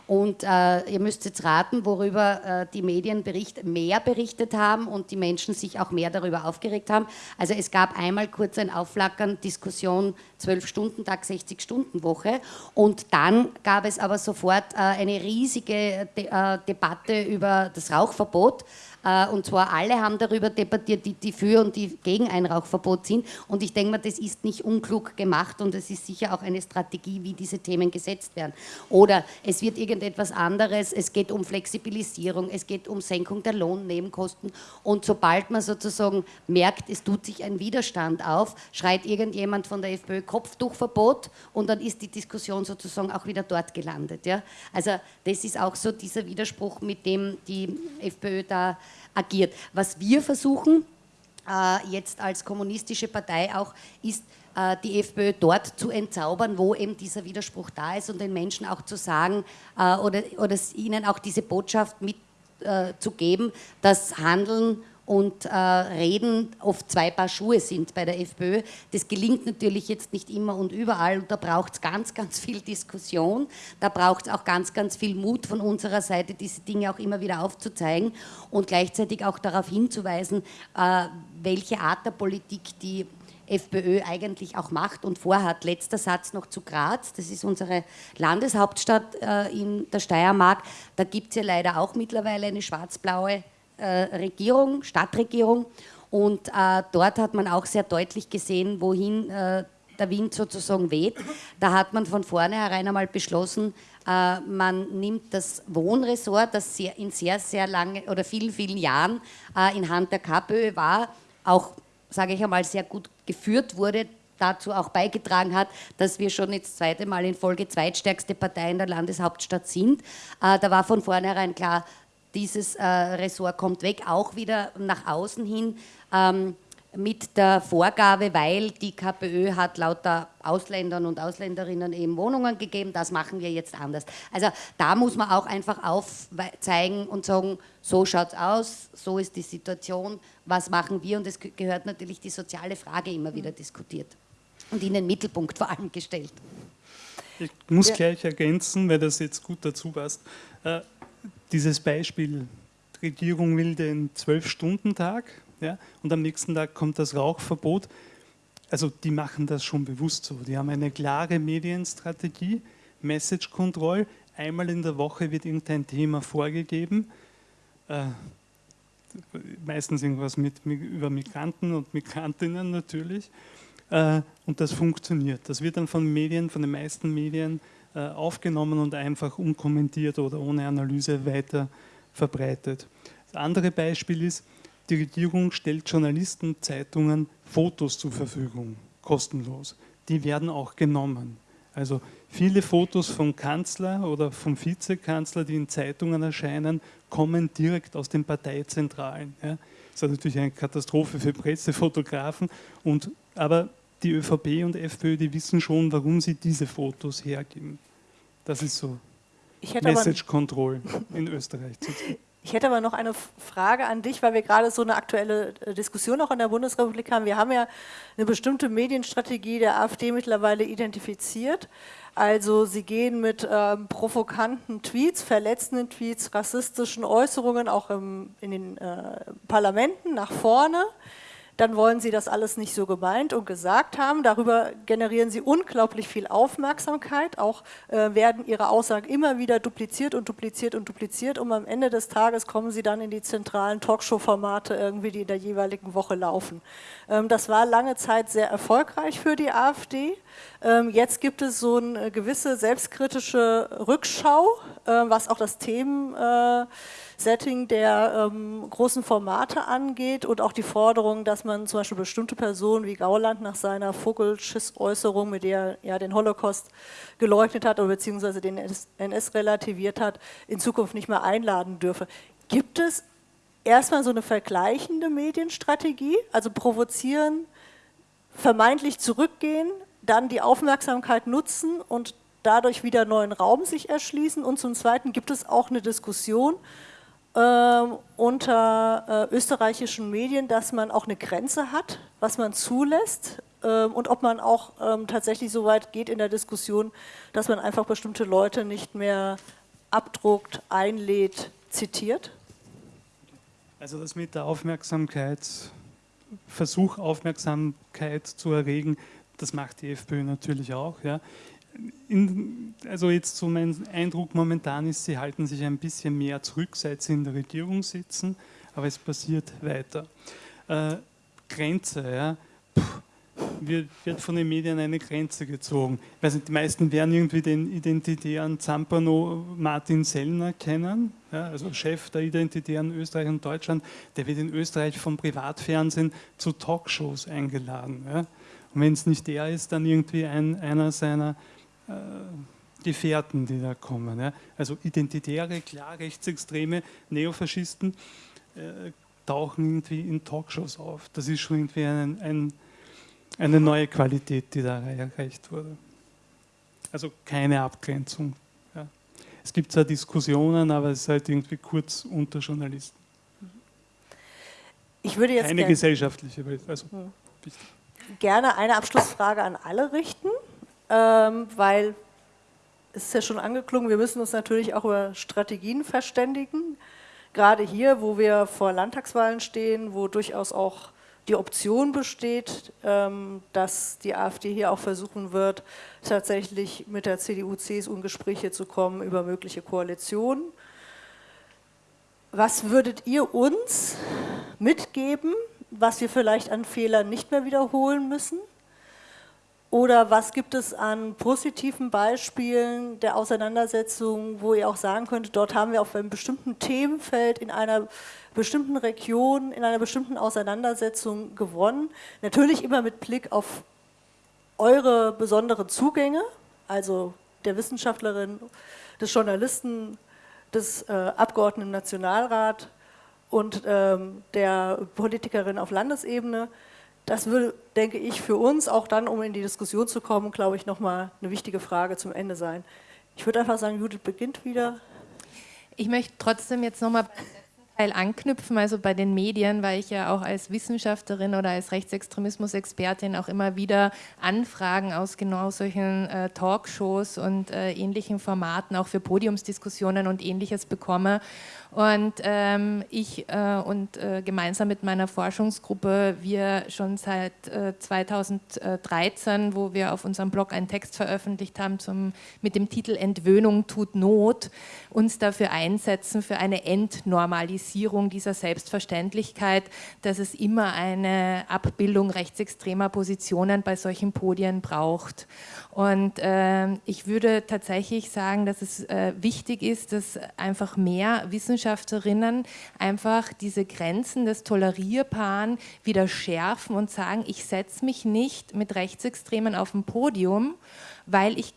Und äh, ihr müsst jetzt raten, worüber äh, die Medien bericht, mehr berichtet haben und die Menschen sich auch mehr darüber aufgeregt haben. Also es gab einmal kurz ein Aufflackern, Diskussion 12-Stunden-Tag, 60-Stunden-Woche. Und dann gab es aber sofort äh, eine riesige De äh, Debatte über das Rauchverbot. Äh, und zwar alle haben darüber debattiert, die, die für und die gegen ein Rauchverbot sind. Und ich denke mal, das ist nicht unklug gemacht und es ist sicher auch eine Strategie, wie diese Themen gesetzt werden. Oder es wird irgendetwas anderes, es geht um Flexibilisierung, es geht um Senkung der Lohnnebenkosten. Und sobald man sozusagen merkt, es tut sich ein Widerstand auf, schreit irgendjemand von der FPÖ Kopftuchverbot und dann ist die Diskussion sozusagen auch wieder dort gelandet. Ja? Also das ist auch so dieser Widerspruch, mit dem die FPÖ da agiert. Was wir versuchen, äh, jetzt als kommunistische Partei auch, ist, äh, die FPÖ dort zu entzaubern, wo eben dieser Widerspruch da ist und den Menschen auch zu sagen äh, oder, oder ihnen auch diese Botschaft mitzugeben, dass Handeln und äh, Reden oft zwei Paar Schuhe sind bei der FPÖ. Das gelingt natürlich jetzt nicht immer und überall und da braucht es ganz, ganz viel Diskussion, da braucht es auch ganz, ganz viel Mut von unserer Seite, diese Dinge auch immer wieder aufzuzeigen und gleichzeitig auch darauf hinzuweisen, äh, welche Art der Politik die FPÖ eigentlich auch macht und vorhat. Letzter Satz noch zu Graz, das ist unsere Landeshauptstadt äh, in der Steiermark. Da gibt es ja leider auch mittlerweile eine schwarz-blaue Regierung, Stadtregierung. Und äh, dort hat man auch sehr deutlich gesehen, wohin äh, der Wind sozusagen weht. Da hat man von vornherein einmal beschlossen, äh, man nimmt das Wohnressort, das in sehr, sehr lange oder vielen, vielen Jahren äh, in Hand der KPÖ war, auch, sage ich einmal, sehr gut geführt wurde, dazu auch beigetragen hat, dass wir schon jetzt zweite Mal in Folge zweitstärkste Partei in der Landeshauptstadt sind. Äh, da war von vornherein klar, dieses äh, Ressort kommt weg, auch wieder nach außen hin ähm, mit der Vorgabe, weil die KPÖ hat lauter Ausländern und Ausländerinnen eben Wohnungen gegeben, das machen wir jetzt anders. Also da muss man auch einfach aufzeigen und sagen, so schaut es aus, so ist die Situation, was machen wir und es gehört natürlich die soziale Frage immer wieder diskutiert und in den Mittelpunkt vor allem gestellt. Ich muss ja. gleich ergänzen, weil das jetzt gut dazu passt. Dieses Beispiel, die Regierung will den Zwölf-Stunden-Tag ja, und am nächsten Tag kommt das Rauchverbot. Also die machen das schon bewusst so. Die haben eine klare Medienstrategie, Message Control. Einmal in der Woche wird irgendein Thema vorgegeben. Äh, meistens irgendwas mit, über Migranten und Migrantinnen natürlich. Äh, und das funktioniert. Das wird dann von Medien, von den meisten Medien aufgenommen und einfach unkommentiert oder ohne Analyse weiter verbreitet. Das andere Beispiel ist, die Regierung stellt Journalisten, Zeitungen Fotos zur Verfügung, kostenlos. Die werden auch genommen. Also viele Fotos vom Kanzler oder vom Vizekanzler, die in Zeitungen erscheinen, kommen direkt aus den Parteizentralen. Ja. Das ist natürlich eine Katastrophe für Pressefotografen, und, aber die ÖVP und FPÖ, die wissen schon, warum sie diese Fotos hergeben. Das ist so Message Control in Österreich. Ich hätte aber noch eine Frage an dich, weil wir gerade so eine aktuelle äh, Diskussion auch in der Bundesrepublik haben. Wir haben ja eine bestimmte Medienstrategie der AfD mittlerweile identifiziert. Also sie gehen mit ähm, provokanten Tweets, verletzenden Tweets, rassistischen Äußerungen auch im, in den äh, Parlamenten nach vorne dann wollen sie das alles nicht so gemeint und gesagt haben. Darüber generieren sie unglaublich viel Aufmerksamkeit. Auch äh, werden ihre Aussagen immer wieder dupliziert und dupliziert und dupliziert und am Ende des Tages kommen sie dann in die zentralen Talkshow-Formate irgendwie, die in der jeweiligen Woche laufen. Ähm, das war lange Zeit sehr erfolgreich für die AfD. Ähm, jetzt gibt es so eine gewisse selbstkritische Rückschau was auch das Themensetting der ähm, großen Formate angeht und auch die Forderung, dass man zum Beispiel bestimmte Personen wie Gauland nach seiner Vogelschiss-Äußerung, mit der er den Holocaust geleugnet hat oder beziehungsweise den NS relativiert hat, in Zukunft nicht mehr einladen dürfe. Gibt es erstmal so eine vergleichende Medienstrategie, also provozieren, vermeintlich zurückgehen, dann die Aufmerksamkeit nutzen und dadurch wieder neuen Raum sich erschließen. Und zum Zweiten gibt es auch eine Diskussion äh, unter äh, österreichischen Medien, dass man auch eine Grenze hat, was man zulässt äh, und ob man auch ähm, tatsächlich so weit geht in der Diskussion, dass man einfach bestimmte Leute nicht mehr abdruckt, einlädt, zitiert. Also das mit der Aufmerksamkeit, Versuch Aufmerksamkeit zu erregen, das macht die FPÖ natürlich auch. Ja. In, also jetzt so mein Eindruck momentan ist, sie halten sich ein bisschen mehr zurück, seit sie in der Regierung sitzen, aber es passiert weiter. Äh, Grenze, ja. Wird, wird, von den Medien eine Grenze gezogen. Ich nicht, die meisten werden irgendwie den identitären Zampano Martin Sellner kennen, ja, also Chef der identitären Österreich und Deutschland, der wird in Österreich vom Privatfernsehen zu Talkshows eingeladen. Ja. Und wenn es nicht der ist, dann irgendwie ein, einer seiner Gefährten, die da kommen. Ja. Also identitäre, klar rechtsextreme Neofaschisten äh, tauchen irgendwie in Talkshows auf. Das ist schon irgendwie ein, ein eine neue Qualität, die da erreicht wurde. Also keine Abgrenzung. Ja. Es gibt zwar Diskussionen, aber es ist halt irgendwie kurz unter Journalisten. Ich würde jetzt keine gesellschaftliche, also hm. gerne eine Abschlussfrage an alle richten, weil es ist ja schon angeklungen, wir müssen uns natürlich auch über Strategien verständigen. Gerade hier, wo wir vor Landtagswahlen stehen, wo durchaus auch die Option besteht, ähm, dass die AfD hier auch versuchen wird, tatsächlich mit der CDU, CSU in Gespräche zu kommen über mögliche Koalitionen. Was würdet ihr uns mitgeben, was wir vielleicht an Fehlern nicht mehr wiederholen müssen? Oder was gibt es an positiven Beispielen der Auseinandersetzung, wo ihr auch sagen könnt, dort haben wir auf einem bestimmten Themenfeld in einer bestimmten Region, in einer bestimmten Auseinandersetzung gewonnen? Natürlich immer mit Blick auf eure besonderen Zugänge, also der Wissenschaftlerin, des Journalisten, des äh, Abgeordneten im Nationalrat und ähm, der Politikerin auf Landesebene. Das würde, denke ich, für uns auch dann, um in die Diskussion zu kommen, glaube ich, nochmal eine wichtige Frage zum Ende sein. Ich würde einfach sagen, Judith beginnt wieder. Ich möchte trotzdem jetzt nochmal beim letzten Teil anknüpfen, also bei den Medien, weil ich ja auch als Wissenschaftlerin oder als Rechtsextremismus-Expertin auch immer wieder Anfragen aus genau solchen äh, Talkshows und äh, ähnlichen Formaten, auch für Podiumsdiskussionen und ähnliches bekomme. Und ähm, ich äh, und äh, gemeinsam mit meiner Forschungsgruppe, wir schon seit äh, 2013, wo wir auf unserem Blog einen Text veröffentlicht haben zum, mit dem Titel Entwöhnung tut Not, uns dafür einsetzen, für eine Entnormalisierung dieser Selbstverständlichkeit, dass es immer eine Abbildung rechtsextremer Positionen bei solchen Podien braucht. Und äh, ich würde tatsächlich sagen, dass es äh, wichtig ist, dass einfach mehr Wissenschaftlerinnen einfach diese Grenzen des Tolerierbaren wieder schärfen und sagen, ich setze mich nicht mit Rechtsextremen auf ein Podium, weil ich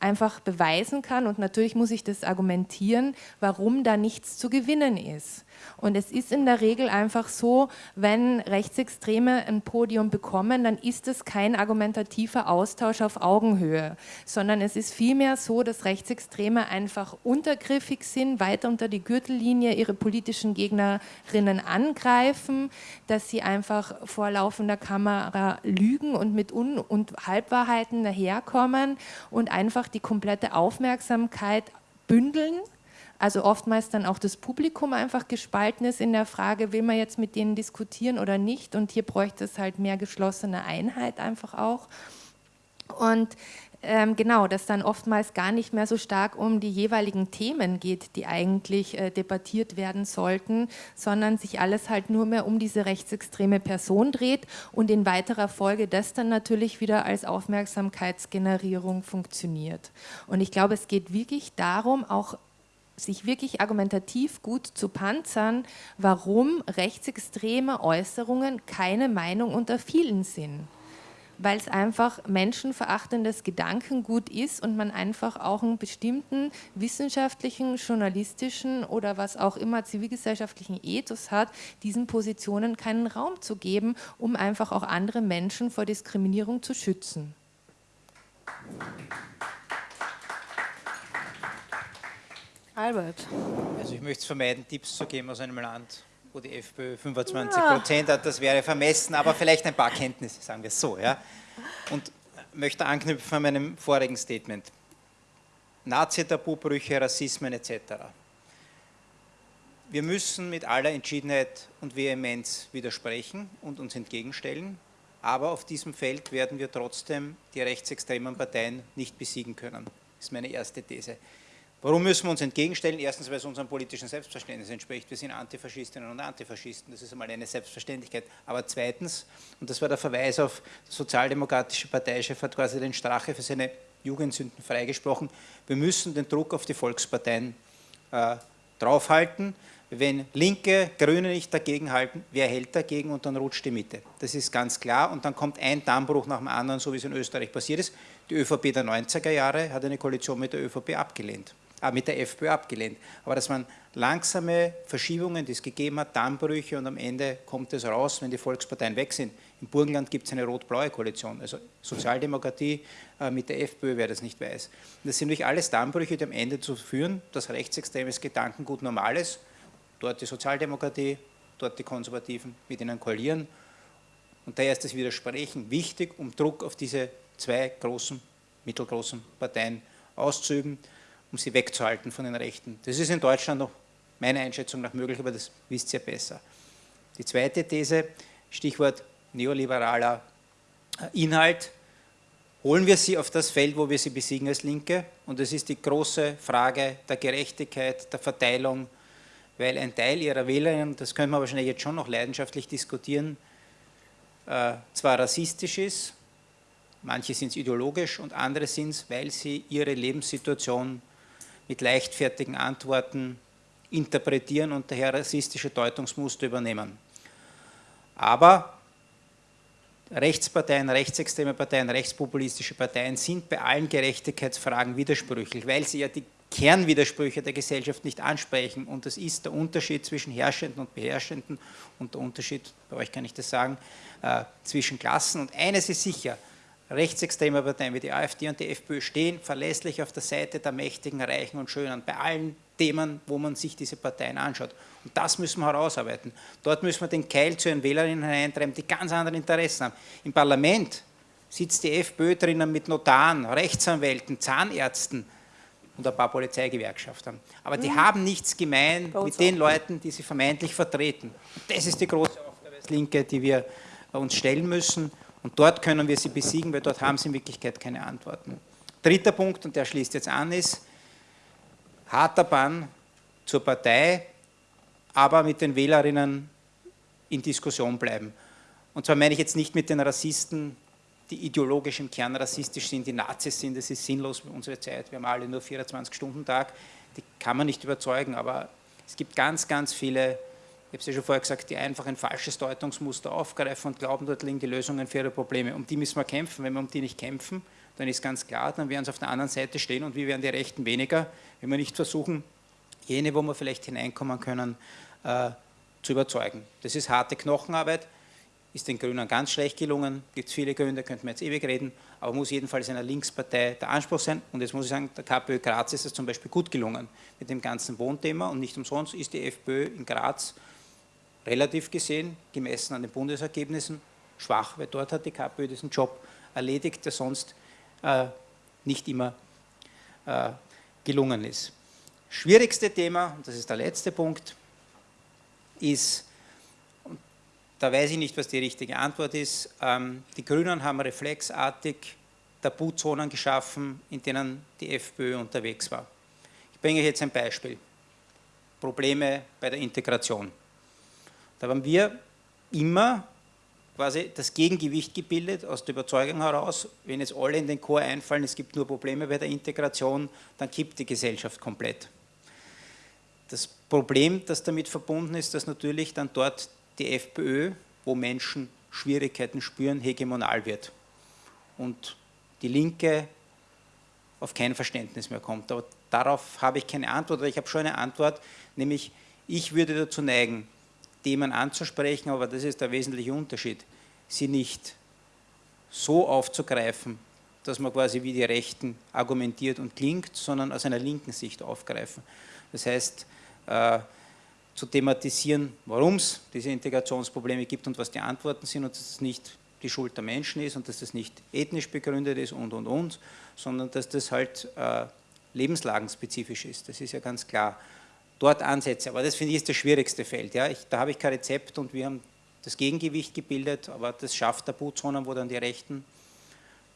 einfach beweisen kann und natürlich muss ich das argumentieren, warum da nichts zu gewinnen ist. Und es ist in der Regel einfach so, wenn Rechtsextreme ein Podium bekommen, dann ist es kein argumentativer Austausch auf Augenhöhe, sondern es ist vielmehr so, dass Rechtsextreme einfach untergriffig sind, weiter unter die Gürtellinie ihre politischen Gegnerinnen angreifen, dass sie einfach vor laufender Kamera lügen und mit Un- und Halbwahrheiten daherkommen und einfach die komplette Aufmerksamkeit bündeln also oftmals dann auch das Publikum einfach gespalten ist in der Frage, will man jetzt mit denen diskutieren oder nicht und hier bräuchte es halt mehr geschlossene Einheit einfach auch. Und ähm, genau, dass dann oftmals gar nicht mehr so stark um die jeweiligen Themen geht, die eigentlich äh, debattiert werden sollten, sondern sich alles halt nur mehr um diese rechtsextreme Person dreht und in weiterer Folge das dann natürlich wieder als Aufmerksamkeitsgenerierung funktioniert. Und ich glaube, es geht wirklich darum, auch sich wirklich argumentativ gut zu panzern, warum rechtsextreme Äußerungen keine Meinung unter vielen sind weil es einfach menschenverachtendes Gedankengut ist und man einfach auch einen bestimmten wissenschaftlichen, journalistischen oder was auch immer zivilgesellschaftlichen Ethos hat, diesen Positionen keinen Raum zu geben, um einfach auch andere Menschen vor Diskriminierung zu schützen. Albert. Also ich möchte es vermeiden, Tipps zu geben aus einem Land, wo die FPÖ 25 Prozent hat, das wäre vermessen, aber vielleicht ein paar Kenntnisse, sagen wir es so. Ja. Und möchte anknüpfen an meinem vorigen Statement. Nazi-Tabubrüche, Rassismen etc. Wir müssen mit aller Entschiedenheit und Vehemenz widersprechen und uns entgegenstellen, aber auf diesem Feld werden wir trotzdem die rechtsextremen Parteien nicht besiegen können. Das ist meine erste These. Warum müssen wir uns entgegenstellen? Erstens, weil es unserem politischen Selbstverständnis entspricht. Wir sind Antifaschistinnen und Antifaschisten, das ist einmal eine Selbstverständlichkeit. Aber zweitens, und das war der Verweis auf Sozialdemokratische Parteichef, hat quasi den Strache für seine Jugendsünden freigesprochen, wir müssen den Druck auf die Volksparteien äh, draufhalten. Wenn Linke, Grüne nicht dagegen halten, wer hält dagegen und dann rutscht die Mitte. Das ist ganz klar und dann kommt ein Dammbruch nach dem anderen, so wie es in Österreich passiert ist. Die ÖVP der 90er Jahre hat eine Koalition mit der ÖVP abgelehnt äh, mit der FPÖ abgelehnt. Aber das waren langsame Verschiebungen, die es gegeben hat, Dammbrüche und am Ende kommt es raus, wenn die Volksparteien weg sind. Im Burgenland gibt es eine rot-blaue Koalition, also Sozialdemokratie äh, mit der FPÖ, wer das nicht weiß. Und das sind natürlich alles Dammbrüche, die am Ende zu führen, dass rechtsextremes Gedankengut normal ist, dort die Sozialdemokratie, dort die Konservativen mit ihnen koalieren. Und daher ist das Widersprechen wichtig, um Druck auf diese zwei großen, mittelgroßen Parteien auszuüben um sie wegzuhalten von den Rechten. Das ist in Deutschland noch meiner Einschätzung nach möglich, aber das wisst ihr besser. Die zweite These, Stichwort neoliberaler äh, Inhalt, holen wir sie auf das Feld, wo wir sie besiegen als Linke und das ist die große Frage der Gerechtigkeit, der Verteilung, weil ein Teil ihrer Wählerinnen, das können wir wahrscheinlich jetzt schon noch leidenschaftlich diskutieren, äh, zwar rassistisch ist, manche sind es ideologisch und andere sind es, weil sie ihre Lebenssituation mit leichtfertigen Antworten interpretieren und daher rassistische Deutungsmuster übernehmen. Aber Rechtsparteien, rechtsextreme Parteien, rechtspopulistische Parteien sind bei allen Gerechtigkeitsfragen widersprüchlich, weil sie ja die Kernwidersprüche der Gesellschaft nicht ansprechen. Und das ist der Unterschied zwischen Herrschenden und Beherrschenden und der Unterschied, bei euch kann ich das sagen, äh, zwischen Klassen. Und eines ist sicher, rechtsextreme Parteien wie die AfD und die FPÖ stehen verlässlich auf der Seite der Mächtigen, Reichen und Schönen bei allen Themen, wo man sich diese Parteien anschaut. Und das müssen wir herausarbeiten. Dort müssen wir den Keil zu ihren Wählerinnen hineintreiben, die ganz andere Interessen haben. Im Parlament sitzt die FPÖ drinnen mit Notaren, Rechtsanwälten, Zahnärzten und ein paar Polizeigewerkschaften. Aber die mhm. haben nichts gemein mit den Leuten, die sie vermeintlich vertreten. Und das ist die große Aufgabe als Linke, die wir uns stellen müssen. Und dort können wir sie besiegen, weil dort haben sie in Wirklichkeit keine Antworten. Dritter Punkt, und der schließt jetzt an, ist harter Bann zur Partei, aber mit den Wählerinnen in Diskussion bleiben. Und zwar meine ich jetzt nicht mit den Rassisten, die ideologisch im Kern rassistisch sind, die Nazis sind, das ist sinnlos für unsere Zeit, wir haben alle nur 24-Stunden-Tag, die kann man nicht überzeugen, aber es gibt ganz, ganz viele habe es ja schon vorher gesagt, die einfach ein falsches Deutungsmuster aufgreifen und glauben, dort liegen die Lösungen für ihre Probleme. Um die müssen wir kämpfen. Wenn wir um die nicht kämpfen, dann ist ganz klar, dann werden sie auf der anderen Seite stehen und wir werden die Rechten weniger, wenn wir nicht versuchen, jene, wo wir vielleicht hineinkommen können, äh, zu überzeugen. Das ist harte Knochenarbeit, ist den Grünen ganz schlecht gelungen, gibt es viele Gründe, könnten wir jetzt ewig reden, aber muss jedenfalls einer Linkspartei der Anspruch sein. Und jetzt muss ich sagen, der KPÖ Graz ist es zum Beispiel gut gelungen mit dem ganzen Wohnthema und nicht umsonst ist die FPÖ in Graz relativ gesehen, gemessen an den Bundesergebnissen, schwach, weil dort hat die KPÖ diesen Job erledigt, der sonst äh, nicht immer äh, gelungen ist. Schwierigste Thema, und das ist der letzte Punkt, ist, da weiß ich nicht, was die richtige Antwort ist, ähm, die Grünen haben reflexartig Tabuzonen geschaffen, in denen die FPÖ unterwegs war. Ich bringe jetzt ein Beispiel. Probleme bei der Integration. Da haben wir immer quasi das Gegengewicht gebildet, aus der Überzeugung heraus, wenn jetzt alle in den Chor einfallen, es gibt nur Probleme bei der Integration, dann kippt die Gesellschaft komplett. Das Problem, das damit verbunden ist, dass natürlich dann dort die FPÖ, wo Menschen Schwierigkeiten spüren, hegemonal wird. Und die Linke auf kein Verständnis mehr kommt. Aber darauf habe ich keine Antwort, oder ich habe schon eine Antwort, nämlich ich würde dazu neigen, Themen anzusprechen, aber das ist der wesentliche Unterschied, sie nicht so aufzugreifen, dass man quasi wie die Rechten argumentiert und klingt, sondern aus einer linken Sicht aufgreifen. Das heißt, äh, zu thematisieren, warum es diese Integrationsprobleme gibt und was die Antworten sind und dass es nicht die Schuld der Menschen ist und dass das nicht ethnisch begründet ist und, und, und, sondern dass das halt äh, lebenslagenspezifisch ist. Das ist ja ganz klar. Dort Ansätze, aber das finde ich ist das schwierigste Feld. Ja? Ich, da habe ich kein Rezept und wir haben das Gegengewicht gebildet, aber das schafft Tabuzonen, wo dann die Rechten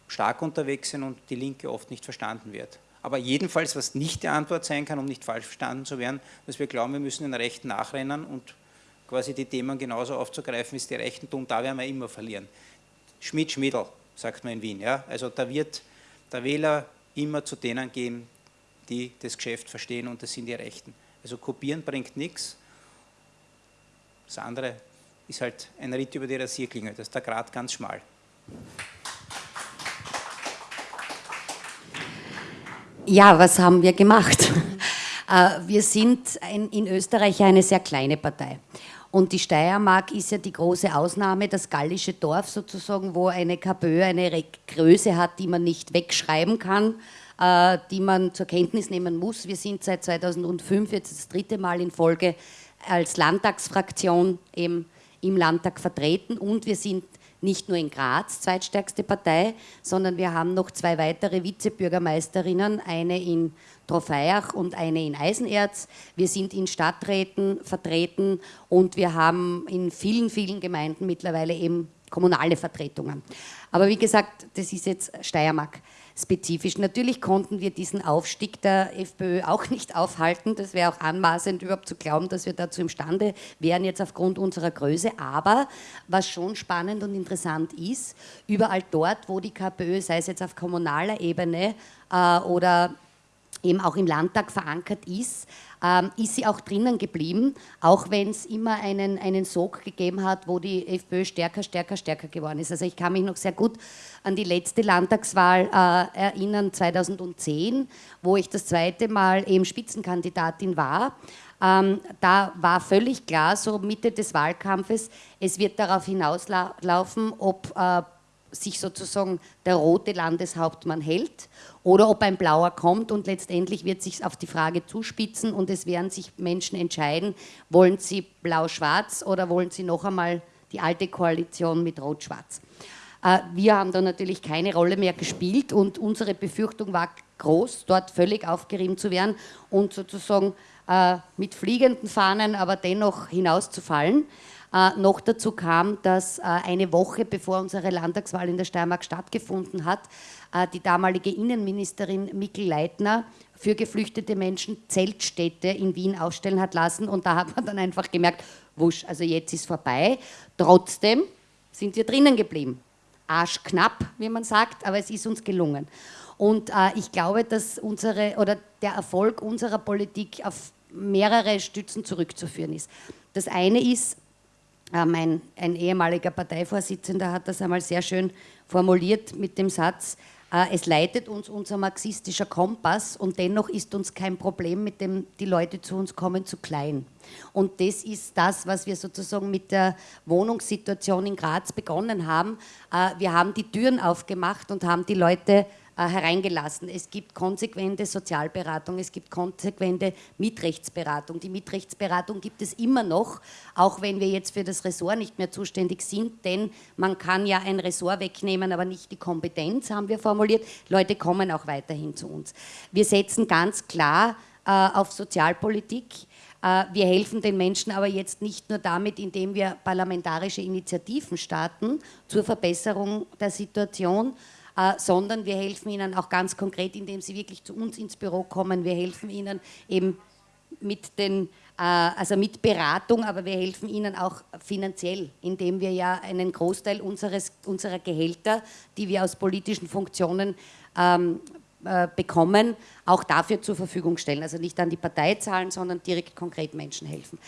stark unterwegs sind und die Linke oft nicht verstanden wird. Aber jedenfalls, was nicht die Antwort sein kann, um nicht falsch verstanden zu werden, dass wir glauben, wir müssen den Rechten nachrennen und quasi die Themen genauso aufzugreifen, wie es die Rechten tun, da werden wir immer verlieren. Schmidt-Schmiedl, sagt man in Wien. Ja? Also da wird der Wähler immer zu denen gehen, die das Geschäft verstehen und das sind die Rechten. Also kopieren bringt nichts. Das andere ist halt ein Ritt über die Rasierklinge, das ist der Grad ganz schmal. Ja, was haben wir gemacht? [laughs] Äh, wir sind in Österreich eine sehr kleine Partei. Und die Steiermark ist ja die große Ausnahme, das gallische Dorf sozusagen, wo eine KPÖ eine Größe hat, die man nicht wegschreiben kann, die man zur Kenntnis nehmen muss. Wir sind seit 2005 jetzt das dritte Mal in Folge als Landtagsfraktion eben im Landtag vertreten und wir sind nicht nur in Graz zweitstärkste Partei, sondern wir haben noch zwei weitere Vizebürgermeisterinnen, eine in Trofeiach und eine in Eisenerz. Wir sind in Stadträten vertreten und wir haben in vielen, vielen Gemeinden mittlerweile eben kommunale Vertretungen. Aber wie gesagt, das ist jetzt Steiermark spezifisch. Natürlich konnten wir diesen Aufstieg der FPÖ auch [laughs] nicht aufhalten. Das wäre auch anmaßend, überhaupt zu glauben, dass wir dazu imstande wären, jetzt aufgrund unserer Größe. Aber was schon spannend und interessant ist, überall dort, wo die KPÖ, sei es jetzt auf kommunaler Ebene äh, oder eben auch im Landtag verankert ist, ähm, ist sie auch drinnen geblieben, auch wenn es immer einen, einen Sog gegeben hat, wo die FPÖ stärker, stärker, stärker geworden ist. Also ich kann mich noch sehr gut an die letzte Landtagswahl äh, erinnern, 2010, wo ich das zweite Mal eben Spitzenkandidatin war. Ähm, da war völlig klar, so Mitte des Wahlkampfes, es wird darauf hinauslaufen, ob äh, sich sozusagen der rote Landeshauptmann hält oder ob ein blauer kommt und letztendlich wird sich auf die Frage zuspitzen und es werden sich Menschen entscheiden, wollen sie blau-schwarz oder wollen sie noch einmal die alte Koalition mit rot-schwarz. Äh, wir haben da natürlich keine Rolle mehr gespielt und unsere Befürchtung war groß, dort völlig aufgerieben zu werden und sozusagen äh, mit fliegenden Fahnen aber dennoch hinauszufallen. Äh, noch dazu kam, dass äh, eine Woche bevor unsere Landtagswahl in der Steiermark stattgefunden hat, äh, die damalige Innenministerin Mikkel Leitner für geflüchtete Menschen Zeltstädte in Wien aufstellen hat lassen. Und da hat man dann einfach gemerkt, wusch, also jetzt ist vorbei. Trotzdem sind wir drinnen geblieben. Arschknapp, wie man sagt, aber es ist uns gelungen. Und äh, ich glaube, dass unsere oder der Erfolg unserer Politik auf mehrere Stützen zurückzuführen ist. Das eine ist, mein, ähm, ein ehemaliger Parteivorsitzender hat das einmal sehr schön formuliert mit dem Satz, äh, es leitet uns unser marxistischer Kompass und dennoch ist uns kein Problem, mit dem die Leute zu uns kommen, zu klein. Und das ist das, was wir sozusagen mit der Wohnungssituation in Graz begonnen haben. Äh, wir haben die Türen aufgemacht und haben die Leute äh, hereingelassen. Es gibt konsequente Sozialberatung, es gibt konsequente Mitrechtsberatung. Die Mitrechtsberatung gibt es immer noch, auch wenn wir jetzt für das Ressort nicht mehr zuständig sind, denn man kann ja ein Ressort wegnehmen, aber nicht die Kompetenz, haben wir formuliert. Leute kommen auch weiterhin zu uns. Wir setzen ganz klar äh, auf Sozialpolitik. Äh, wir helfen den Menschen aber jetzt nicht nur damit, indem wir parlamentarische Initiativen starten zur Verbesserung der Situation, äh, sondern wir helfen ihnen auch ganz konkret, indem sie wirklich zu uns ins Büro kommen. Wir helfen ihnen eben mit den äh, also mit Beratung, aber wir helfen ihnen auch finanziell, indem wir ja einen Großteil unseres, unserer Gehälter, die wir aus politischen Funktionen ähm, äh, bekommen, auch dafür zur Verfügung stellen. Also nicht an die Partei zahlen, sondern direkt konkret Menschen helfen.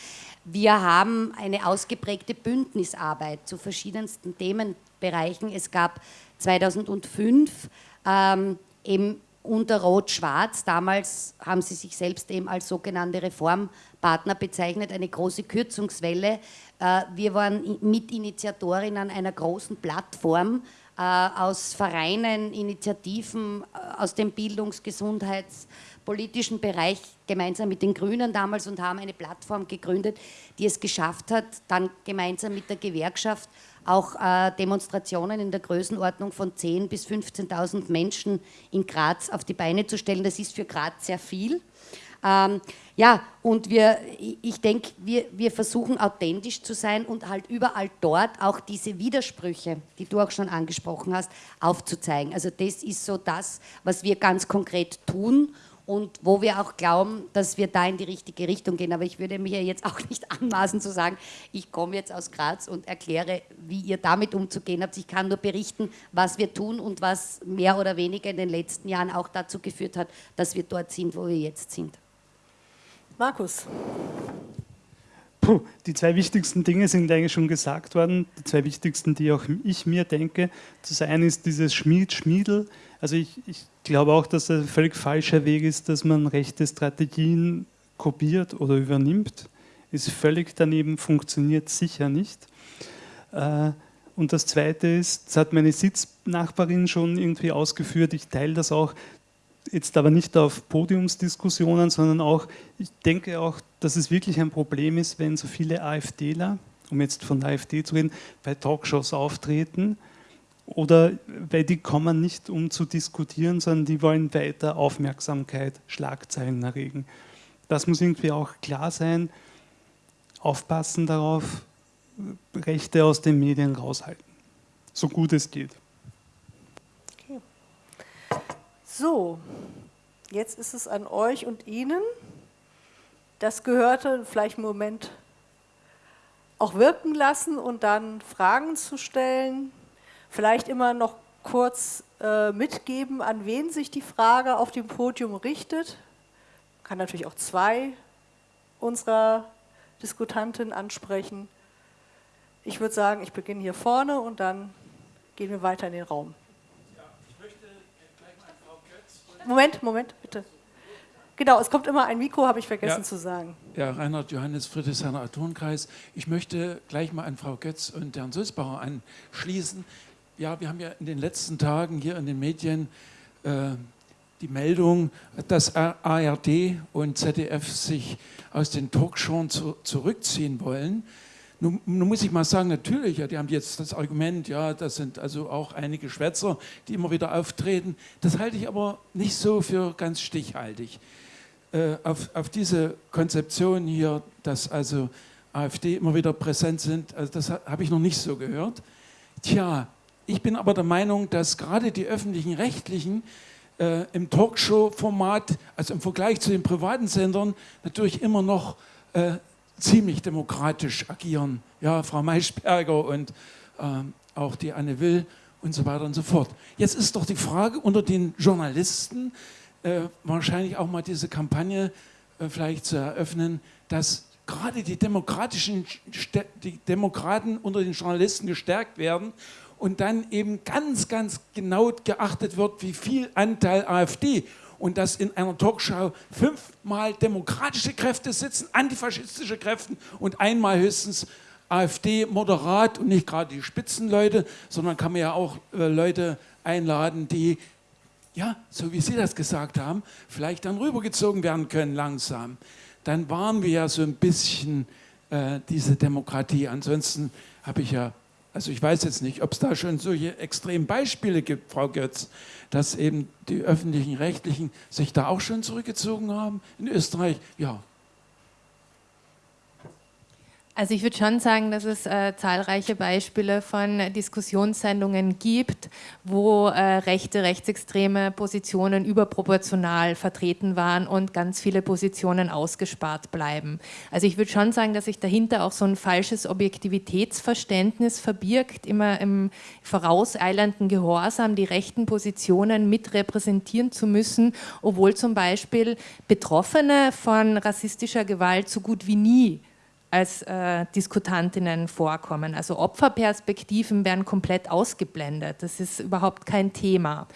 Wir haben eine ausgeprägte Bündnisarbeit zu verschiedensten Themenbereichen. Es gab 2005 ähm, eben unter Rot-Schwarz, damals haben sie sich selbst eben als sogenannte Reformpartner bezeichnet, eine große Kürzungswelle. Äh, wir waren Mitinitiatorinnen einer großen Plattform äh, aus Vereinen, Initiativen äh, aus dem Bildungs-, Gesundheits-, politischen Bereich gemeinsam mit den Grünen damals und haben eine Plattform gegründet, die es geschafft hat, dann gemeinsam mit der Gewerkschaft auch äh, Demonstrationen in der Größenordnung von 10.000 bis 15.000 Menschen in Graz auf die Beine zu stellen. Das ist für Graz sehr viel. Ähm, ja, und wir, ich denke, wir, wir versuchen authentisch zu sein und halt überall dort auch diese Widersprüche, die du auch schon angesprochen hast, aufzuzeigen. Also das ist so das, was wir ganz konkret tun und wo wir auch glauben, dass wir da in die richtige Richtung gehen. Aber ich würde mir jetzt auch nicht anmaßen zu sagen, ich komme jetzt aus Graz und erkläre, wie ihr damit umzugehen habt. Ich kann nur berichten, was wir tun und was mehr oder weniger in den letzten Jahren auch dazu geführt hat, dass wir dort sind, wo wir jetzt sind. Markus. Puh, die zwei wichtigsten Dinge sind eigentlich schon gesagt worden. Die zwei wichtigsten, die auch ich mir denke. Das eine ist dieses Schmied-Schmiedel. Also ich, ich glaube auch, dass ein völlig falscher Weg ist, dass man rechte Strategien kopiert oder übernimmt. Ist völlig daneben, funktioniert sicher nicht. Äh, und das Zweite ist, das hat meine Sitznachbarin schon irgendwie ausgeführt, ich teile das auch, jetzt aber nicht auf Podiumsdiskussionen, sondern auch, ich denke auch, dass es wirklich ein Problem ist, wenn so viele AfDler, um jetzt von der AfD zu reden, bei Talkshows auftreten oder weil die kommen nicht, um zu diskutieren, sondern die wollen weiter Aufmerksamkeit, Schlagzeilen erregen. Das muss irgendwie auch klar sein. Aufpassen darauf, Rechte aus den Medien raushalten, so gut es geht. Okay. So, jetzt ist es an euch und Ihnen. Das gehörte vielleicht einen Moment auch wirken lassen und dann Fragen zu stellen, Vielleicht immer noch kurz äh, mitgeben, an wen sich die Frage auf dem Podium richtet. Kann natürlich auch zwei unserer Diskutanten ansprechen. Ich würde sagen, ich beginne hier vorne und dann gehen wir weiter in den Raum. Moment, Moment, bitte. Genau, es kommt immer ein Mikro, habe ich vergessen ja, zu sagen. Ja, Reinhard Johannes Friedrichshainer Atonkreis. Ich möchte gleich mal an Frau Götz und Herrn Sulzbauer anschließen ja, wir haben ja in den letzten Tagen hier in den Medien äh, die Meldung, dass ARD und ZDF sich aus den Talkshows zu, zurückziehen wollen. Nun, nun, muss ich mal sagen, natürlich, ja, die haben jetzt das Argument, ja, das sind also auch einige Schwätzer, die immer wieder auftreten. Das halte ich aber nicht so für ganz stichhaltig. Äh, auf, auf diese Konzeption hier, dass also AfD immer wieder präsent sind, also das habe ich noch nicht so gehört. Tja, ich bin aber der Meinung, dass gerade die öffentlichen Rechtlichen äh, im Talkshow-Format, also im Vergleich zu den privaten Sendern, natürlich immer noch äh, ziemlich demokratisch agieren. Ja, Frau Maischberger und äh, auch die Anne Will und so weiter und so fort. Jetzt ist doch die Frage unter den Journalisten, äh, wahrscheinlich auch mal diese Kampagne äh, vielleicht zu eröffnen, dass gerade die demokratischen die Demokraten unter den Journalisten gestärkt werden und dann eben ganz, ganz genau geachtet wird, wie viel Anteil AfD und dass in einer Talkshow fünfmal demokratische Kräfte sitzen, antifaschistische Kräfte und einmal höchstens AfD moderat und nicht gerade die Spitzenleute, sondern kann man ja auch äh, Leute einladen, die, ja, so wie Sie das gesagt haben, vielleicht dann rübergezogen werden können langsam. Dann waren wir ja so ein bisschen äh, diese Demokratie. Ansonsten habe ich ja also ich weiß jetzt nicht, ob es da schon solche extremen Beispiele gibt, Frau Götz, dass eben die öffentlichen Rechtlichen sich da auch schon zurückgezogen haben. In Österreich, ja. Also ich würde schon sagen, dass es äh, zahlreiche Beispiele von Diskussionssendungen gibt, wo äh, rechte, rechtsextreme Positionen überproportional vertreten waren und ganz viele Positionen ausgespart bleiben. Also ich würde schon sagen, dass sich dahinter auch so ein falsches Objektivitätsverständnis verbirgt, immer im vorauseilenden Gehorsam die rechten Positionen mit repräsentieren zu müssen, obwohl zum Beispiel Betroffene von rassistischer Gewalt so gut wie nie als äh, Diskutantinnen vorkommen. Also Opferperspektiven werden komplett ausgeblendet. Das ist überhaupt kein Thema.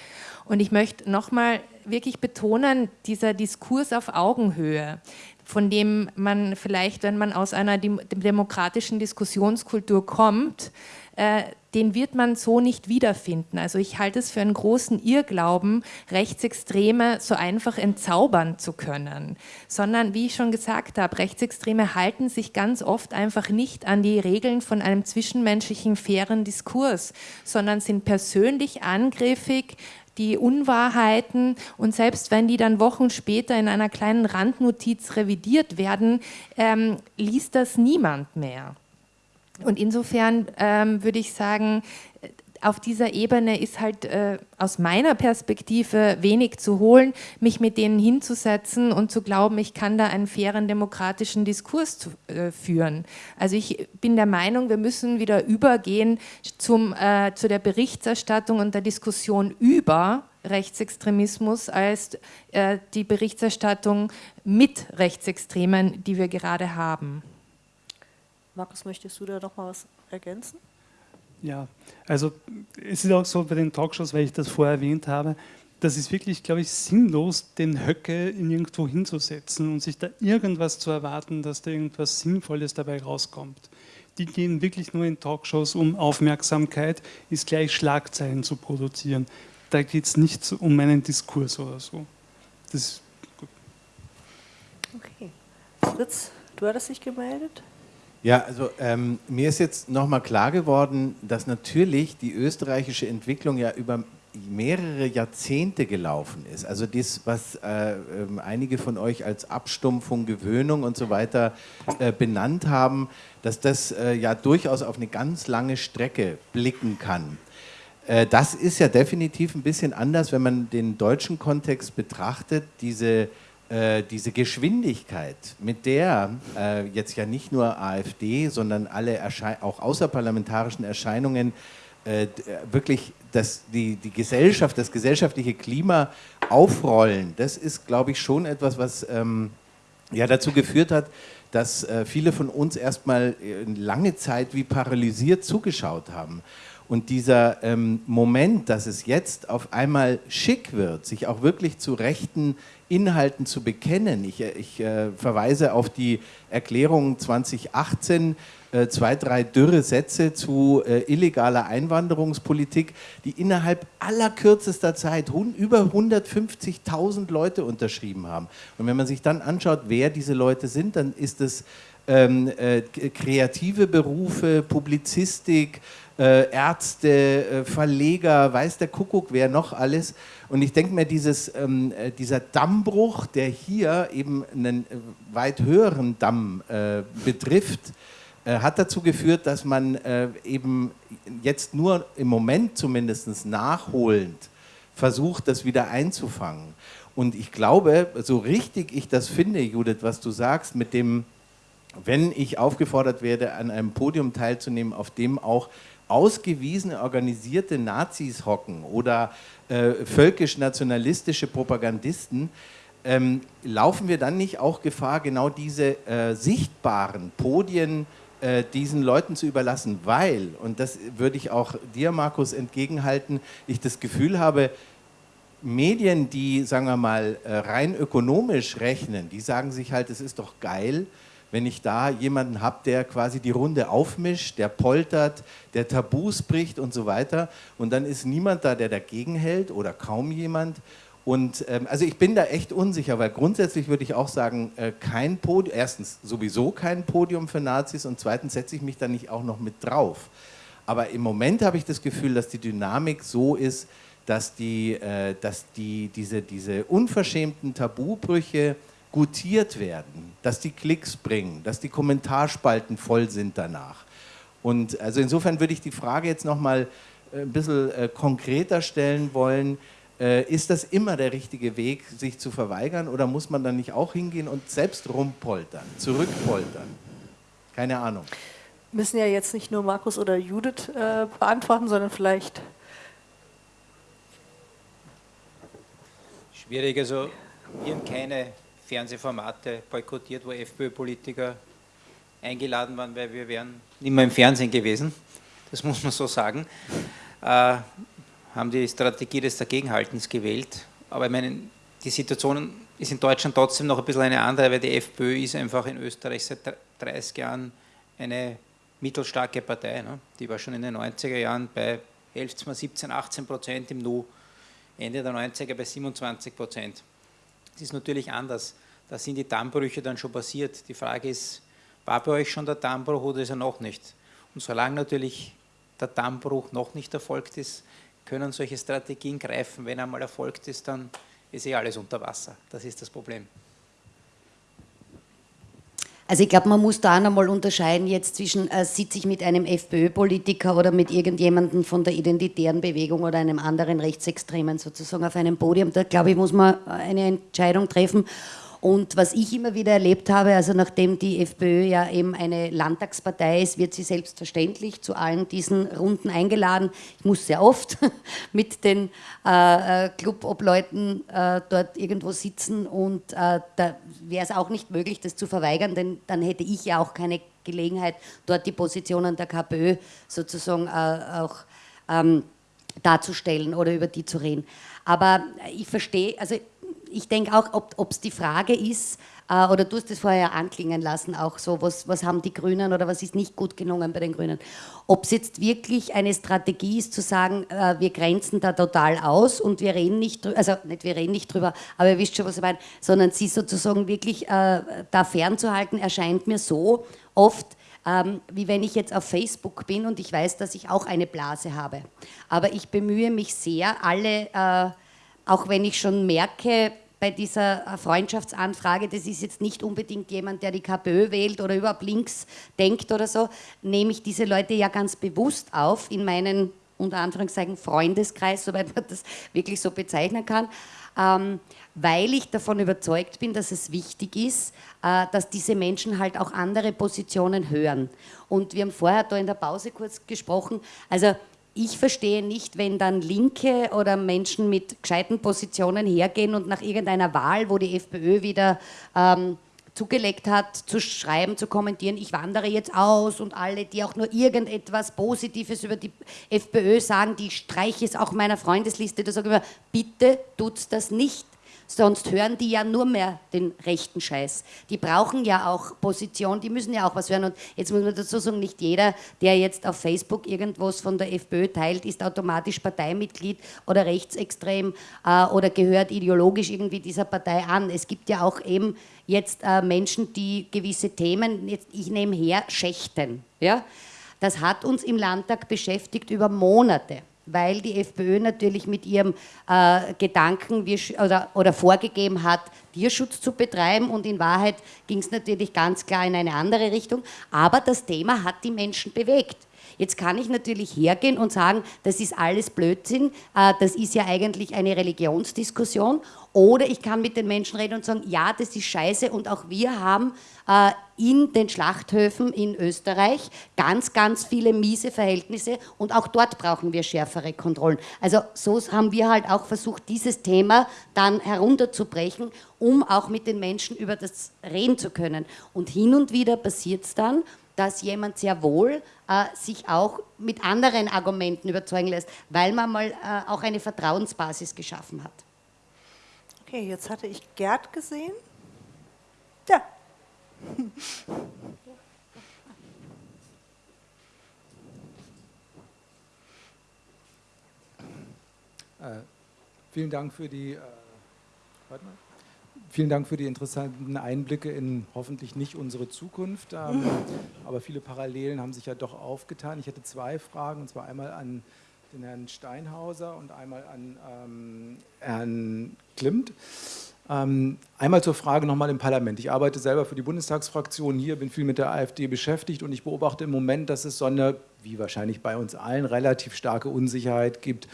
Und ich möchte nochmal wirklich betonen, dieser Diskurs auf Augenhöhe, von dem man vielleicht, wenn man aus einer demokratischen Diskussionskultur kommt, äh, den wird man so nicht wiederfinden. Also ich halte es für einen großen Irrglauben, Rechtsextreme so einfach entzaubern zu können, sondern wie ich schon gesagt habe, Rechtsextreme halten sich ganz oft einfach nicht an die Regeln von einem zwischenmenschlichen fairen Diskurs, sondern sind persönlich angriffig, die Unwahrheiten und selbst wenn die dann Wochen später in einer kleinen Randnotiz revidiert werden, ähm, liest das niemand mehr. Und insofern ähm, würde ich sagen, auf dieser Ebene ist halt äh, aus meiner Perspektive wenig zu holen, mich mit denen hinzusetzen und zu glauben, ich kann da einen fairen demokratischen Diskurs zu, äh, führen. Also ich bin der Meinung, wir müssen wieder übergehen zum, äh, zu der Berichterstattung und der Diskussion über Rechtsextremismus als äh, die Berichterstattung mit Rechtsextremen, die wir gerade haben. Markus, möchtest du da noch mal was ergänzen? Ja, also es ist auch so bei den Talkshows, weil ich das vorher erwähnt habe, das ist wirklich, glaube ich, sinnlos, den Höcke in irgendwo hinzusetzen und sich da irgendwas zu erwarten, dass da irgendwas Sinnvolles dabei rauskommt. Die gehen wirklich nur in Talkshows, um Aufmerksamkeit, ist gleich Schlagzeilen zu produzieren. Da geht es nicht um einen Diskurs oder so. Das ist gut. Okay. Fritz, du hattest dich gemeldet? Ja, also ähm, mir ist jetzt nochmal klar geworden, dass natürlich die österreichische Entwicklung ja über mehrere Jahrzehnte gelaufen ist. Also das, was äh, äh, einige von euch als Abstumpfung, Gewöhnung und so weiter äh, benannt haben, dass das äh, ja durchaus auf eine ganz lange Strecke blicken kann. Äh, das ist ja definitiv ein bisschen anders, wenn man den deutschen Kontext betrachtet. Diese äh, diese Geschwindigkeit, mit der äh, jetzt ja nicht nur AfD, sondern alle Erschei auch außerparlamentarischen Erscheinungen äh, wirklich das, die, die Gesellschaft, das gesellschaftliche Klima aufrollen, das ist, glaube ich, schon etwas, was ähm, ja dazu geführt hat, dass äh, viele von uns erstmal äh, lange Zeit wie paralysiert zugeschaut haben. Und dieser ähm, Moment, dass es jetzt auf einmal schick wird, sich auch wirklich zu rechten Inhalten zu bekennen. Ich, äh, ich äh, verweise auf die Erklärung 2018, äh, zwei, drei dürre Sätze zu äh, illegaler Einwanderungspolitik, die innerhalb allerkürzester Zeit über 150.000 Leute unterschrieben haben. Und wenn man sich dann anschaut, wer diese Leute sind, dann ist es ähm, äh, kreative Berufe, Publizistik, äh, Ärzte, Verleger, weiß der Kuckuck, wer noch alles. Und ich denke mir, dieses, ähm, äh, dieser Dammbruch, der hier eben einen äh, weit höheren Damm äh, betrifft, äh, hat dazu geführt, dass man eben jetzt nur im Moment zumindest nachholend versucht, das wieder einzufangen. Und ich glaube, so richtig ich das finde, Judith, was du sagst, mit dem, wenn ich aufgefordert werde, an einem Podium teilzunehmen, auf dem auch ausgewiesene organisierte Nazis hocken oder äh, völkisch-nationalistische Propagandisten, ähm, laufen wir dann nicht auch Gefahr, genau diese äh, sichtbaren Podien äh, diesen Leuten zu überlassen, weil, und das würde ich auch dir, Markus, entgegenhalten, ich das Gefühl habe, Medien, die, sagen wir mal, äh, rein ökonomisch rechnen, die sagen sich halt, es ist doch geil, wenn ich da jemanden habe, der quasi die Runde aufmischt, der poltert, der Tabus bricht und so weiter. Und dann ist niemand da, der dagegen hält oder kaum jemand. Und ähm, also ich bin da echt unsicher, weil grundsätzlich würde ich auch sagen, äh, kein Podium, erstens sowieso kein Podium für Nazis und zweitens setze ich mich da nicht auch noch mit drauf. Aber im Moment habe ich das Gefühl, dass die Dynamik so ist, dass, die, äh, dass die, diese, diese unverschämten Tabubrüche gutiert werden, dass die Klicks bringen, dass die Kommentarspalten voll sind danach. Und also insofern würde ich die Frage jetzt nochmal äh, ein bisschen äh, konkreter stellen wollen. Äh, ist das immer der richtige Weg, sich zu verweigern oder muss man dann nicht auch hingehen und selbst rumpoltern, zurückpoltern? Keine Ahnung. Müssen ja jetzt nicht nur Markus oder Judith äh, beantworten, sondern vielleicht. Schwierig, also wir haben keine Fernsehformate boykottiert, wo FPÖ-Politiker eingeladen waren, weil wir wären mehr im Fernsehen gewesen. Das muss man so sagen. Äh, haben die Strategie des Dagegenhaltens gewählt. Aber ich meine, die Situation ist in Deutschland trotzdem noch ein bisschen eine andere, weil die FPÖ ist einfach in Österreich seit 30 Jahren eine mittelstarke Partei. Ne? Die war schon in den 90er Jahren bei 11, 17, 18 Prozent, im Nu Ende der 90er bei 27 Prozent. Ist natürlich anders. Da sind die Dammbrüche dann schon passiert. Die Frage ist, war bei euch schon der Dammbruch oder ist er noch nicht? Und solange natürlich der Dammbruch noch nicht erfolgt ist, können solche Strategien greifen. Wenn er mal erfolgt ist, dann ist eh alles unter Wasser. Das ist das Problem. Also ich glaube, man muss da auch nochmal unterscheiden jetzt zwischen, äh, sitze ich mit einem FPÖ-Politiker oder mit irgendjemandem von der identitären Bewegung oder einem anderen Rechtsextremen sozusagen auf einem Podium. Da glaube ich, muss man eine Entscheidung treffen. Und was ich immer wieder erlebt habe, also nachdem die FPÖ ja eben eine Landtagspartei ist, wird sie selbstverständlich zu allen diesen Runden eingeladen. Ich muss sehr oft [laughs] mit den äh, äh, Clubobleuten äh, dort irgendwo sitzen und äh, da wäre es auch nicht möglich, das zu verweigern, denn dann hätte ich ja auch keine Gelegenheit, dort die Positionen der KPÖ sozusagen äh, auch ähm, darzustellen oder über die zu reden. Aber ich verstehe, also ich denke auch, ob es die Frage ist, äh, oder du hast es vorher anklingen lassen, auch so, was, was haben die Grünen oder was ist nicht gut gelungen bei den Grünen. Ob es jetzt wirklich eine Strategie ist, zu sagen, äh, wir grenzen da total aus und wir reden nicht drüber, also nicht wir reden nicht drüber, aber ihr wisst schon, was ich meine, sondern sie sozusagen wirklich äh, da fernzuhalten, erscheint mir so oft, ähm, wie wenn ich jetzt auf Facebook bin und ich weiß, dass ich auch eine Blase habe. Aber ich bemühe mich sehr, alle, äh, auch wenn ich schon merke, bei dieser äh, Freundschaftsanfrage, das ist jetzt nicht unbedingt jemand, der die KPÖ wählt oder überhaupt links denkt oder so, nehme ich diese Leute ja ganz bewusst auf in meinen, unter Anführungszeichen, Freundeskreis, [laughs] soweit man das wirklich so bezeichnen kann. Ähm, weil ich davon überzeugt bin, dass es wichtig ist, äh, dass diese Menschen halt auch andere Positionen hören. Und wir haben vorher da in der Pause kurz gesprochen, also ich verstehe nicht, wenn dann Linke oder Menschen mit gescheiten Positionen hergehen und nach irgendeiner Wahl, wo die FPÖ wieder ähm, zugelegt hat, zu schreiben, zu kommentieren, ich wandere jetzt aus und alle, die auch nur irgendetwas Positives über die FPÖ sagen, die streiche es auch meiner Freundesliste, da sage ich immer, bitte tut's das nicht. Sonst hören die ja nur mehr den rechten Scheiß. Die brauchen ja auch Position, die müssen ja auch was hören. Und jetzt muss man dazu sagen, nicht jeder, der jetzt auf Facebook irgendwas von der FPÖ teilt, ist automatisch Parteimitglied oder rechtsextrem äh, oder gehört ideologisch irgendwie dieser Partei an. Es gibt ja auch eben jetzt äh, Menschen, die gewisse Themen, jetzt, ich nehme her, schächten. Ja? Das hat uns im Landtag beschäftigt über Monate weil die FPÖ natürlich mit ihrem äh, Gedanken wir, oder, oder vorgegeben hat, Tierschutz zu betreiben und in Wahrheit ging es natürlich ganz klar in eine andere Richtung. Aber das Thema hat die Menschen bewegt. Jetzt kann ich natürlich hergehen und sagen, das ist alles Blödsinn, äh, das ist ja eigentlich eine Religionsdiskussion. Oder ich kann mit den Menschen reden und sagen, ja, das ist scheiße und auch wir haben äh, in den Schlachthöfen in Österreich ganz, ganz viele miese Verhältnisse und auch dort brauchen wir schärfere Kontrollen. Also so haben wir halt auch versucht, dieses Thema dann herunterzubrechen, um auch mit den Menschen über das reden zu können. Und hin und wieder passiert es dann, dass jemand sehr wohl sich auch mit anderen Argumenten überzeugen lässt, weil man mal äh, auch eine Vertrauensbasis geschaffen hat. Okay, jetzt hatte ich Gerd gesehen. Ja. [laughs] Äh, vielen Dank für die, äh, warte mal. Vielen Dank für die interessanten Einblicke in hoffentlich nicht unsere Zukunft. Ähm, aber viele Parallelen haben sich ja doch aufgetan. Ich hätte zwei Fragen, und zwar einmal an den Herrn Steinhauser und einmal an ähm, Herrn Klimt. Ähm, einmal zur Frage nochmal im Parlament. Ich arbeite selber für die Bundestagsfraktion hier, bin viel mit der AfD beschäftigt und ich beobachte im Moment, dass es so eine, wie wahrscheinlich bei uns allen, relativ starke Unsicherheit gibt,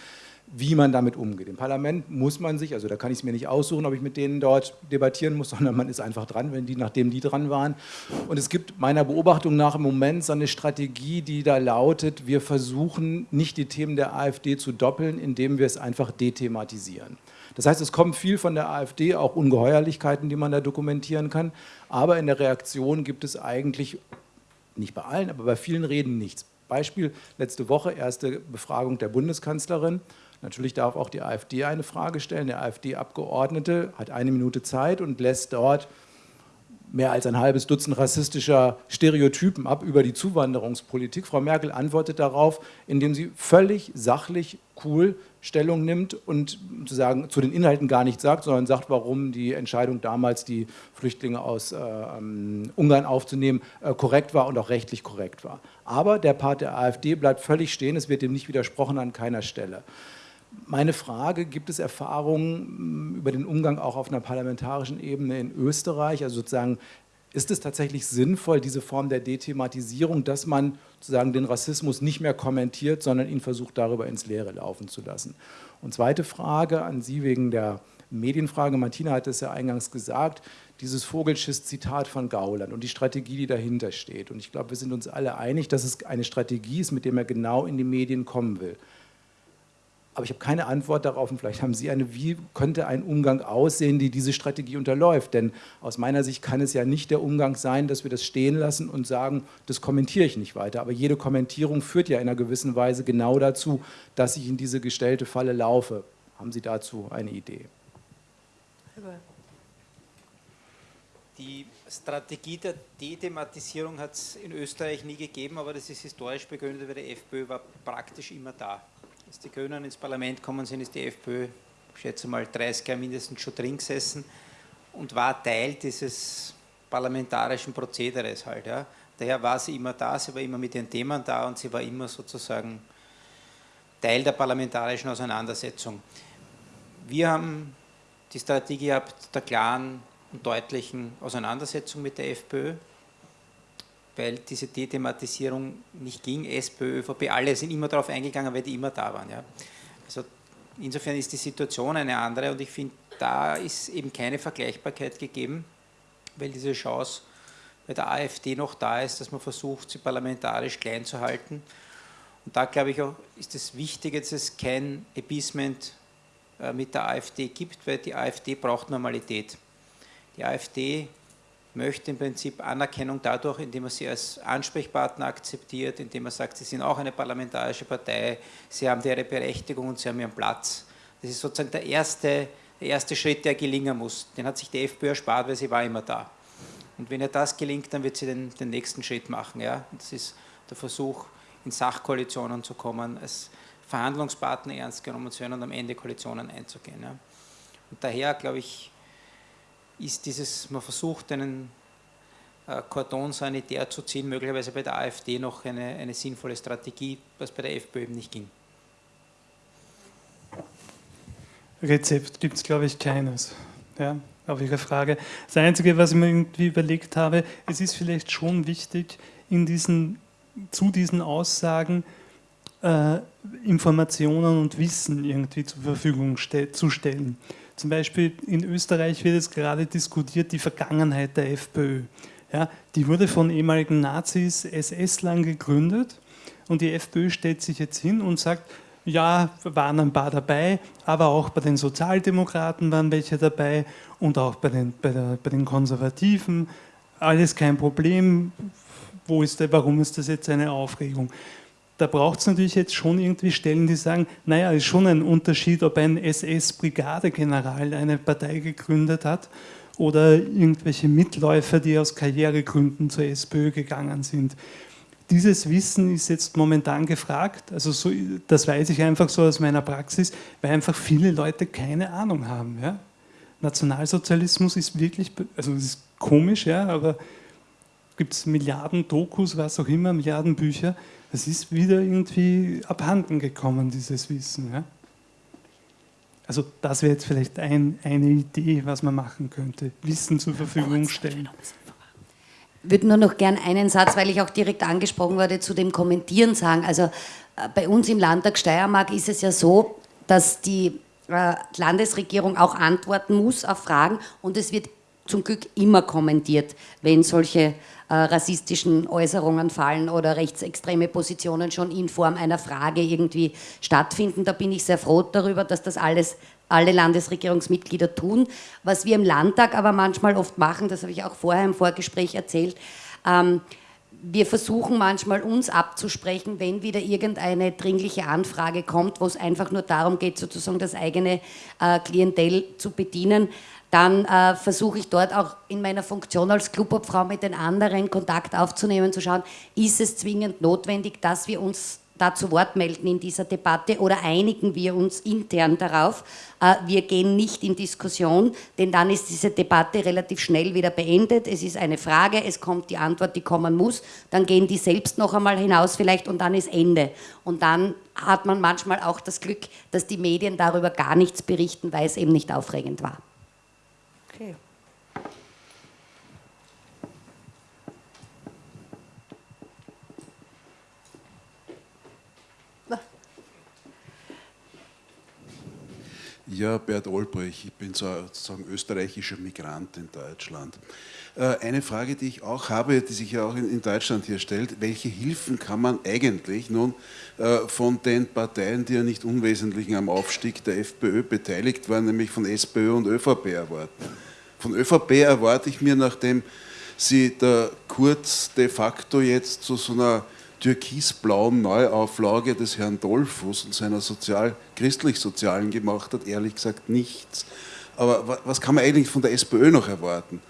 wie man damit umgeht. Im Parlament muss man sich, also da kann ich es mir nicht aussuchen, ob ich mit denen dort debattieren muss, [laughs] sondern man ist einfach dran, wenn die, nachdem die dran waren. Und es gibt meiner Beobachtung nach im Moment so eine Strategie, die da lautet, wir versuchen nicht die Themen der AfD zu doppeln, indem wir es einfach dethematisieren. Das heißt, es kommt viel von der AfD, auch Ungeheuerlichkeiten, die man da dokumentieren kann, aber in der Reaktion gibt es eigentlich, nicht bei allen, aber bei vielen Reden nichts. Beispiel, letzte Woche erste Befragung der Bundeskanzlerin. Natürlich darf auch die AfD eine Frage stellen. Der AfD-Abgeordnete hat eine Minute Zeit und lässt dort mehr als ein halbes Dutzend rassistischer Stereotypen ab über die Zuwanderungspolitik. Frau Merkel antwortet darauf, indem sie völlig sachlich, cool Stellung nimmt und sozusagen zu den Inhalten gar nichts sagt, sondern sagt, warum die Entscheidung damals, die Flüchtlinge aus äh, ähm, Ungarn aufzunehmen, äh, korrekt war und auch rechtlich korrekt war. Aber der Part der AfD bleibt völlig stehen, es wird dem nicht widersprochen an keiner Stelle. Meine Frage, gibt es Erfahrungen mm, über den Umgang auch auf einer parlamentarischen Ebene in Österreich? Also sozusagen, ist es tatsächlich sinnvoll, diese Form der Dethematisierung, dass man sozusagen den Rassismus nicht mehr kommentiert, sondern ihn versucht, darüber ins Leere laufen zu lassen? Und zweite Frage an Sie wegen der Medienfrage. Martina hat es ja eingangs gesagt, dieses Vogelschiss-Zitat von Gauland und die Strategie, die dahinter steht. Und ich glaube, wir sind uns alle einig, dass es eine Strategie ist, mit der er genau in die Medien kommen will aber ich habe keine Antwort darauf und vielleicht haben Sie eine, wie könnte ein Umgang aussehen, die diese Strategie unterläuft? Denn aus meiner Sicht kann es ja nicht der Umgang sein, dass wir das stehen lassen und sagen, das kommentiere ich nicht weiter. Aber jede Kommentierung führt ja in einer gewissen Weise genau dazu, dass ich in diese gestellte Falle laufe. Haben Sie dazu eine Idee? Die Strategie der Dethematisierung hat es in Österreich nie gegeben, aber das ist historisch begründet, weil die FPÖ war praktisch immer da. Als die Grünen ins Parlament gekommen sind, ist die FPÖ, ich schätze mal, 30 Jahre mindestens schon drin gesessen und war Teil dieses parlamentarischen Prozederes halt. Ja. Daher war sie immer da, sie war immer mit den Themen da und sie war immer sozusagen Teil der parlamentarischen Auseinandersetzung. Wir haben die Strategie gehabt der klaren und deutlichen Auseinandersetzung mit der FPÖ weil diese Dethematisierung nicht ging, SPÖ, ÖVP, alle sind immer darauf eingegangen, weil die immer da waren. Ja. Also insofern ist die Situation eine andere und ich finde, da ist eben keine Vergleichbarkeit gegeben, weil diese Chance bei der AfD noch da ist, dass man versucht, sie parlamentarisch klein zu halten. Und da glaube ich auch, ist es wichtig, dass es kein Appeasement äh, mit der AfD gibt, weil die AfD braucht Normalität. Die AfD möchte im Prinzip Anerkennung dadurch, indem er sie als Ansprechpartner akzeptiert, indem er sagt, sie sind auch eine parlamentarische Partei, sie haben ihre Berechtigung und sie haben ihren Platz. Das ist sozusagen der erste, der erste Schritt, der gelingen muss. Den hat sich die FPÖ erspart, weil sie war immer da. Und wenn ihr das gelingt, dann wird sie den, den nächsten Schritt machen. Ja? Das ist der Versuch, in Sachkoalitionen zu kommen, als Verhandlungspartner ernst genommen zu werden und am Ende Koalitionen einzugehen. Ja? Und daher, glaube ich, ist dieses, man versucht einen äh, Kordon sanitär zu ziehen, möglicherweise bei der AfD noch eine, eine sinnvolle Strategie, was bei der FPÖ eben nicht ging. Rezept gibt es, glaube ich, keines. Ja, auf Ihre Frage. Das Einzige, was ich mir irgendwie überlegt habe, es ist vielleicht schon wichtig, in diesen, zu diesen Aussagen äh, Informationen und Wissen irgendwie zur Verfügung ste zu stellen. Zum Beispiel in Österreich wird jetzt gerade diskutiert die Vergangenheit der FPÖ. Ja, die wurde von ehemaligen Nazis, SS-Lern gegründet und die FPÖ stellt sich jetzt hin und sagt, ja, waren ein paar dabei, aber auch bei den Sozialdemokraten waren welche dabei und auch bei den, bei, der, bei den Konservativen. Alles kein Problem. Wo ist der, warum ist das jetzt eine Aufregung? Da braucht es natürlich jetzt schon irgendwie Stellen, die sagen, naja, ist schon ein Unterschied, ob ein SS-Brigadegeneral eine Partei gegründet hat oder irgendwelche Mitläufer, die aus Karrieregründen zur SPÖ gegangen sind. Dieses Wissen ist jetzt momentan gefragt, also so, das weiß ich einfach so aus meiner Praxis, weil einfach viele Leute keine Ahnung haben. Ja? Nationalsozialismus ist wirklich, also es ist komisch, ja, aber gibt es Milliarden Dokus, was auch immer, Milliarden Bücher, es ist wieder irgendwie abhanden gekommen, dieses Wissen. Ja? Also das wäre jetzt vielleicht ein, eine Idee, was man machen könnte. Wissen zur Verfügung stellen. Ich würde nur noch gern einen Satz, weil ich auch direkt angesprochen wurde, zu dem Kommentieren sagen. Also äh, bei uns im Landtag Steiermark ist es ja so, dass die äh, Landesregierung auch antworten muss auf Fragen und es wird zum Glück immer kommentiert, wenn solche äh, rassistischen Äußerungen fallen oder rechtsextreme Positionen schon in Form einer Frage irgendwie stattfinden. Da bin ich sehr froh darüber, dass das alles alle Landesregierungsmitglieder tun. Was wir im Landtag aber manchmal oft machen, das habe ich auch vorher im Vorgespräch erzählt, ähm, wir versuchen manchmal uns abzusprechen, wenn wieder irgendeine dringliche Anfrage kommt, wo es einfach nur darum geht, sozusagen das eigene äh, Klientel zu bedienen, dann äh, versuche ich dort auch in meiner Funktion als Clubobfrau mit den anderen Kontakt aufzunehmen, zu schauen, ist es zwingend notwendig, dass wir uns da zu Wort melden in dieser Debatte oder einigen wir uns intern darauf, äh, wir gehen nicht in Diskussion, denn dann ist diese Debatte relativ schnell wieder beendet. Es ist eine Frage, es kommt die Antwort, die kommen muss, dann gehen die selbst noch einmal hinaus vielleicht und dann ist Ende. Und dann hat man manchmal auch das Glück, dass die Medien darüber gar nichts berichten, weil es eben nicht aufregend war. Okay. Ja, Bert Olbrich, ich bin sozusagen österreichischer Migrant in Deutschland. Äh, eine Frage, die ich auch habe, die sich ja auch in Deutschland hier stellt, welche Hilfen kann man eigentlich nun äh, von den Parteien, die ja nicht unwesentlich am Aufstieg der FPÖ beteiligt waren, nämlich von SPÖ und ÖVP erwarten? Von ÖVP erwarte ich mir, nachdem sie der Kurz de facto jetzt zu so einer türkisblauen Neuauflage des Herrn Dollfuß und seiner sozial, christlich-sozialen gemacht hat, ehrlich gesagt nichts. Aber was kann man eigentlich von der SPÖ noch erwarten?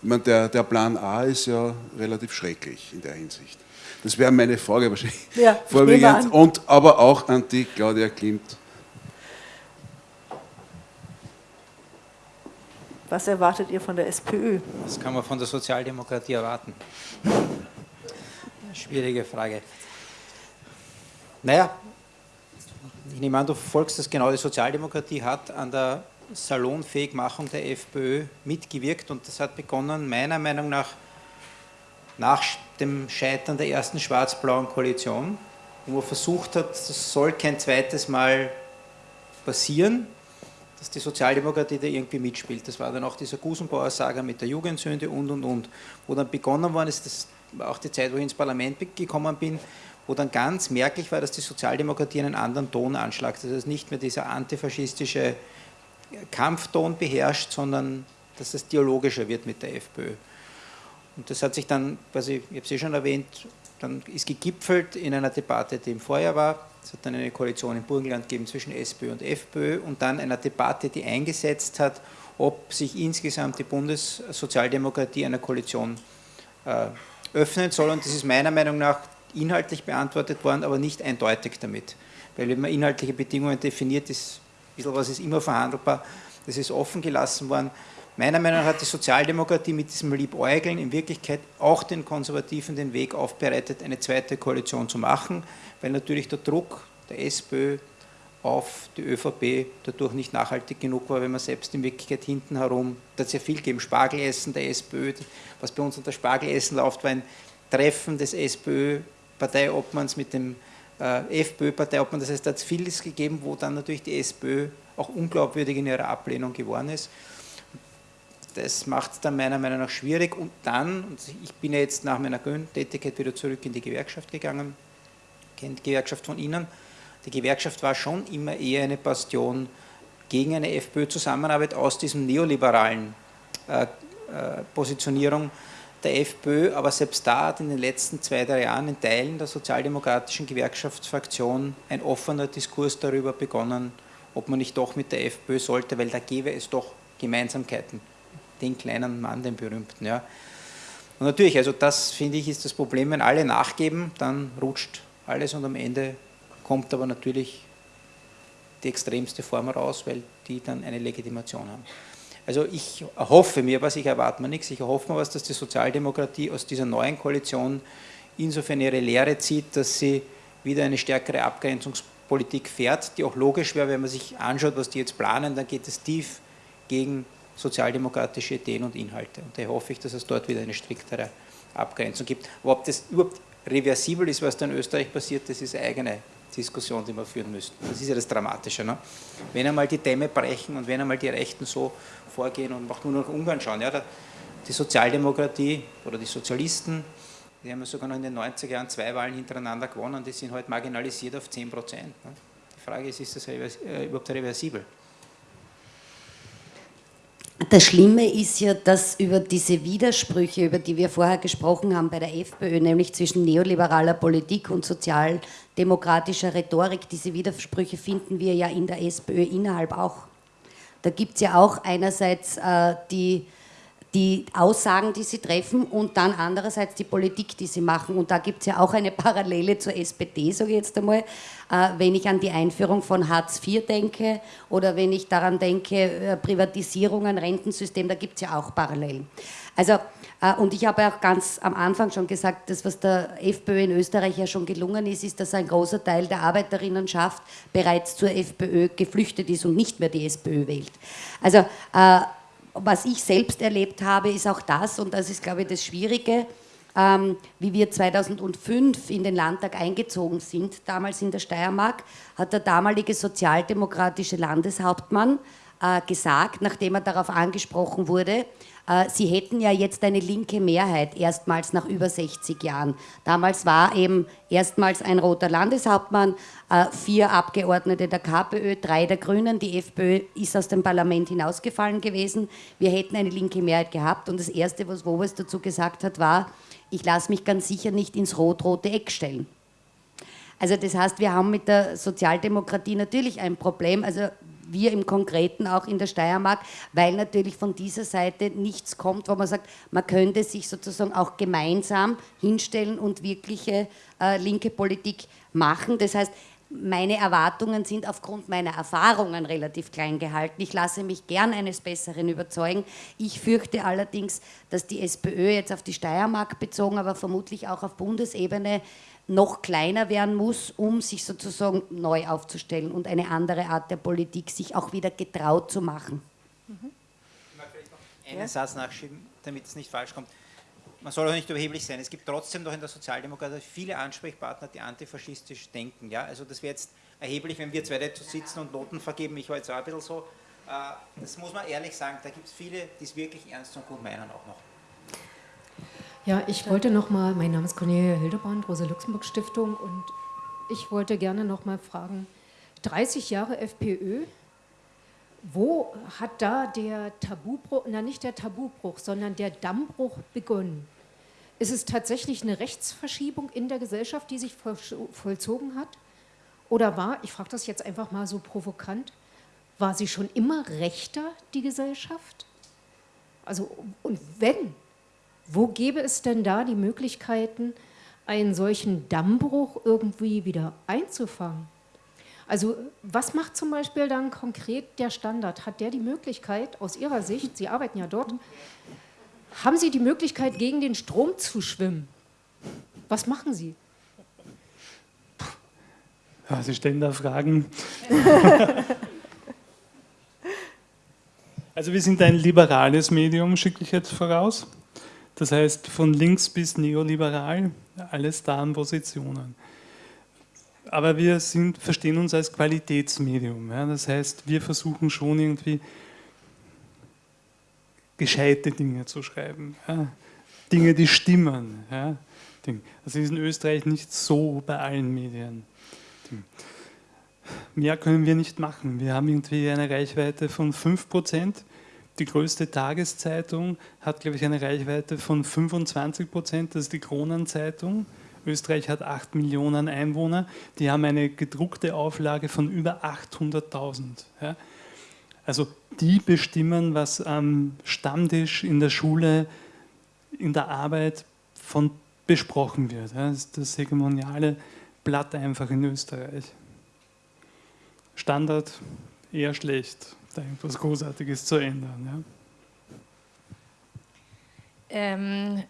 Ich meine, der, der Plan A ist ja relativ schrecklich in der Hinsicht. Das wäre meine Frage wahrscheinlich ja, [laughs] vorwiegend. Und aber auch an die Claudia Klimt. Was erwartet ihr von der SPÖ? Was kann man von der Sozialdemokratie erwarten? Schwierige Frage. Naja, ich nehme an, du folgst das genau. Die Sozialdemokratie hat an der Salonfähigmachung der FPÖ mitgewirkt und das hat begonnen, meiner Meinung nach, nach dem Scheitern der ersten schwarz-blauen Koalition, wo man versucht hat, das soll kein zweites Mal passieren, dass die Sozialdemokratie da irgendwie mitspielt. Das war dann auch dieser Gusenbauer Saga mit der Jugendsünde und und und, wo dann begonnen worden ist, das auch die Zeit, wo ich ins Parlament gekommen bin, wo dann ganz merklich war, dass die Sozialdemokratie einen anderen Ton anschlagt. Dass es nicht mehr dieser antifaschistische Kampfton beherrscht, sondern dass es dialogischer wird mit der FPÖ. Und das hat sich dann, quasi, ich habe es eh schon erwähnt, dann ist gegipfelt in einer Debatte, die im Vorjahr war. Es hat dann eine Koalition im Burgenland gegeben zwischen SPÖ und FPÖ und dann einer Debatte, die eingesetzt hat, ob sich insgesamt die Bundessozialdemokratie einer Koalition äh, öffnen soll. Und das ist meiner Meinung nach inhaltlich beantwortet worden, aber nicht eindeutig damit. Weil wenn man inhaltliche Bedingungen definiert, ist ein bisschen was ist immer verhandelbar, das ist offen gelassen worden. Meiner Meinung nach hat die Sozialdemokratie mit diesem Liebäugeln in Wirklichkeit auch den Konservativen den Weg aufbereitet, eine zweite Koalition zu machen, weil natürlich der Druck der SPÖ auf die ÖVP dadurch nicht nachhaltig genug war, wenn man selbst in Wirklichkeit hinten herum, da hat es ja viel gegeben, Spargelessen der SPÖ, was bei uns unter Spargelessen läuft, war ein Treffen des SPÖ-Parteiobmanns mit dem äh, FPÖ-Parteiobmann, das heißt, da hat es vieles gegeben, wo dann natürlich die SPÖ auch unglaubwürdig in ihrer Ablehnung geworden ist. Das macht es dann meiner Meinung nach schwierig. Und dann, und ich bin ja jetzt nach meiner Tätigkeit wieder zurück in die Gewerkschaft gegangen, kennt die Gewerkschaft von Ihnen, die Gewerkschaft war schon immer eher eine Bastion gegen eine FPÖ-Zusammenarbeit aus diesem neoliberalen äh, äh, Positionierung der FPÖ, aber selbst da hat in den letzten zwei, drei Jahren in Teilen der sozialdemokratischen Gewerkschaftsfraktion ein offener Diskurs darüber begonnen, ob man nicht doch mit der FPÖ sollte, weil da gäbe es doch Gemeinsamkeiten. Den kleinen Mann, den berühmten. Ja. Und natürlich, also das finde ich ist das Problem, wenn alle nachgeben, dann rutscht alles und am Ende kommt aber natürlich die extremste Form raus, weil die dann eine Legitimation haben. Also ich erhoffe mir was, ich erwarte mir nichts, ich erhoffe mir was, dass die Sozialdemokratie aus dieser neuen Koalition insofern ihre Lehre zieht, dass sie wieder eine stärkere Abgrenzungs Politik fährt, die auch logisch wäre, wenn man sich anschaut, was die jetzt planen, dann geht es tief gegen sozialdemokratische Ideen und Inhalte. Und daher hoffe ich, dass es dort wieder eine striktere Abgrenzung gibt. Ob das überhaupt reversibel ist, was da in Österreich passiert, das ist eigene Diskussion, die wir führen müssten. Das ist ja das Dramatische. Ne? Wenn einmal die Dämme brechen und wenn einmal die Rechten so vorgehen und auch nur nach Ungarn schauen, ja, die Sozialdemokratie oder die Sozialisten, die haben ja sogar noch in den 90er Jahren zwei Wahlen hintereinander gewonnen, die sind heute halt marginalisiert auf 10 Prozent. Ne? Die Frage ist, ist das äh, überhaupt reversibel? Das Schlimme ist ja, dass über diese Widersprüche, über die wir vorher gesprochen haben bei der FPÖ, nämlich zwischen neoliberaler Politik und sozialdemokratischer Rhetorik, diese Widersprüche finden wir ja in der SPÖ innerhalb auch. Da gibt es ja auch einerseits äh, die die Aussagen, die sie treffen und dann andererseits die Politik, die sie machen. Und da gibt es ja auch eine Parallele zur SPD, sage ich jetzt einmal. Äh, wenn ich an die Einführung von Hartz IV denke oder wenn ich daran denke, äh, Privatisierungen, Rentensystem, da gibt es ja auch Parallelen. Also, äh, und ich habe auch ganz am Anfang schon gesagt, das, was der FPÖ in Österreich ja schon gelungen ist, ist, dass ein großer Teil der Arbeiterinnenschaft bereits zur FPÖ geflüchtet ist und nicht mehr die SPÖ wählt. Also, was ich selbst erlebt habe, ist auch das, und das ist, glaube ich, das Schwierige, ähm, wie wir 2005 in den Landtag eingezogen sind, damals in der Steiermark, hat der damalige sozialdemokratische Landeshauptmann äh, gesagt, nachdem er darauf angesprochen wurde, sie hätten ja jetzt eine linke Mehrheit, erstmals nach über 60 Jahren. Damals war eben erstmals ein roter Landeshauptmann, äh, vier Abgeordnete der KPÖ, drei der Grünen. Die FPÖ ist aus dem Parlament hinausgefallen gewesen. Wir hätten eine linke Mehrheit gehabt. Und das Erste, was Wobes dazu gesagt hat, war, ich lasse mich ganz sicher nicht ins rot-rote Eck stellen. Also das heißt, wir haben mit der Sozialdemokratie natürlich ein Problem. Also wir im Konkreten auch in der Steiermark, weil natürlich von dieser Seite nichts kommt, wo man sagt, man könnte sich sozusagen auch gemeinsam hinstellen und wirkliche äh, linke Politik machen. Das heißt, meine Erwartungen sind aufgrund meiner Erfahrungen relativ klein gehalten. Ich lasse mich gern eines Besseren überzeugen. Ich fürchte allerdings, dass die SPÖ jetzt auf die Steiermark bezogen, aber vermutlich auch auf Bundesebene noch kleiner werden muss, um sich sozusagen neu aufzustellen und eine andere Art der Politik sich auch wieder getraut zu machen. Mhm. Ich mag vielleicht noch einen ja? Satz nachschieben, damit es nicht falsch kommt. Man soll auch nicht überheblich sein. Es gibt trotzdem noch in der Sozialdemokratie viele Ansprechpartner, die antifaschistisch denken. Ja? Also das wäre jetzt erheblich, wenn wir zwei dazu sitzen und Noten vergeben. Ich war jetzt auch ein bisschen so. Äh, das muss man ehrlich sagen, da gibt es viele, die es wirklich ernst und gut meinen auch noch. Ja, ich wollte noch mal, mein Name ist Cornelia Hildebrand, Rosa-Luxemburg-Stiftung und ich wollte gerne noch mal fragen, 30 Jahre FPÖ, wo hat da der Tabubruch, na nicht der Tabubruch, sondern der Dammbruch begonnen? Ist es tatsächlich eine Rechtsverschiebung in der Gesellschaft, die sich vollzogen hat? Oder war, ich frage das jetzt einfach mal so provokant, war sie schon immer rechter, die Gesellschaft? Also, und wenn, wo gäbe es denn da die Möglichkeiten, einen solchen Dammbruch irgendwie wieder einzufangen? Also was macht zum Beispiel dann konkret der Standard? Hat der die Möglichkeit, aus Ihrer Sicht, Sie arbeiten ja dort, haben Sie die Möglichkeit, gegen den Strom zu schwimmen? Was machen Sie? Ja, Sie stellen da Fragen. [laughs] also wir sind ein liberales Medium, schicke ich jetzt voraus. Das heißt, von links bis neoliberal, alles da an Positionen. Aber wir sind, verstehen uns als Qualitätsmedium. Ja? Das heißt, wir versuchen schon irgendwie gescheite Dinge zu schreiben. Ja? Dinge, die stimmen. Ja? Das ist in Österreich nicht so bei allen Medien. Mehr können wir nicht machen. Wir haben irgendwie eine Reichweite von 5 Prozent die größte Tageszeitung hat, glaube ich, eine Reichweite von 25 Prozent, das ist die Kronenzeitung. Österreich hat 8 Millionen Einwohner, die haben eine gedruckte Auflage von über 800.000. Ja. Also die bestimmen, was am Stammtisch in der Schule, in der Arbeit von besprochen wird. Ja. Das ist das hegemoniale Blatt einfach in Österreich. Standard eher schlecht da irgendwas Großartiges zu ändern. Ja? Ähm,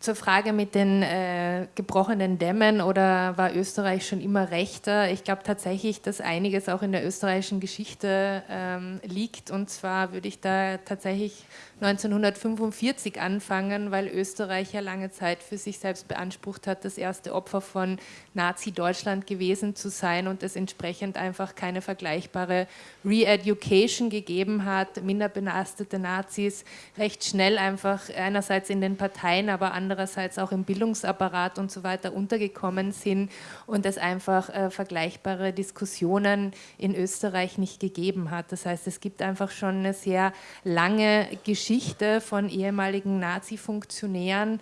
zur Frage mit den äh, gebrochenen Dämmen oder war Österreich schon immer rechter? Ich glaube tatsächlich, dass einiges auch in der österreichischen Geschichte ähm, liegt. Und zwar würde ich da tatsächlich 1945 anfangen, weil Österreich ja lange Zeit für sich selbst beansprucht hat, das erste Opfer von Nazi-Deutschland gewesen zu sein und es entsprechend einfach keine vergleichbare Re-Education gegeben hat, minder belastete Nazis recht schnell einfach einerseits in den Parteien, aber andererseits auch im Bildungsapparat und so weiter untergekommen sind und es einfach äh, vergleichbare Diskussionen in Österreich nicht gegeben hat. Das heißt, es gibt einfach schon eine sehr lange Geschichte Geschichte von ehemaligen Nazi-Funktionären,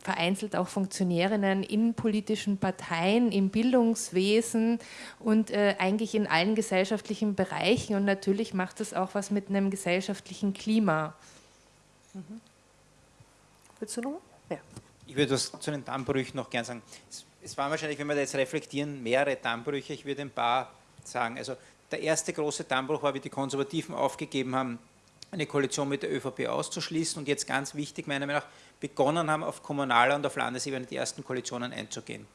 vereinzelt auch Funktionärinnen in politischen Parteien, im Bildungswesen und äh, eigentlich in allen gesellschaftlichen Bereichen. Und natürlich macht das auch was mit einem gesellschaftlichen Klima. Mhm. Willst du noch? Ja. Ich würde was zu den Dammbrüchen noch gern sagen. Es, es waren wahrscheinlich, wenn wir da jetzt reflektieren, mehrere Dammbrüche. Ich würde ein paar sagen. Also der erste große Dammbruch war, wie die Konservativen aufgegeben haben, eine Koalition mit der ÖVP auszuschließen und jetzt ganz wichtig, meiner Meinung nach, begonnen haben, auf kommunaler und auf Landesebene die ersten Koalitionen einzugehen.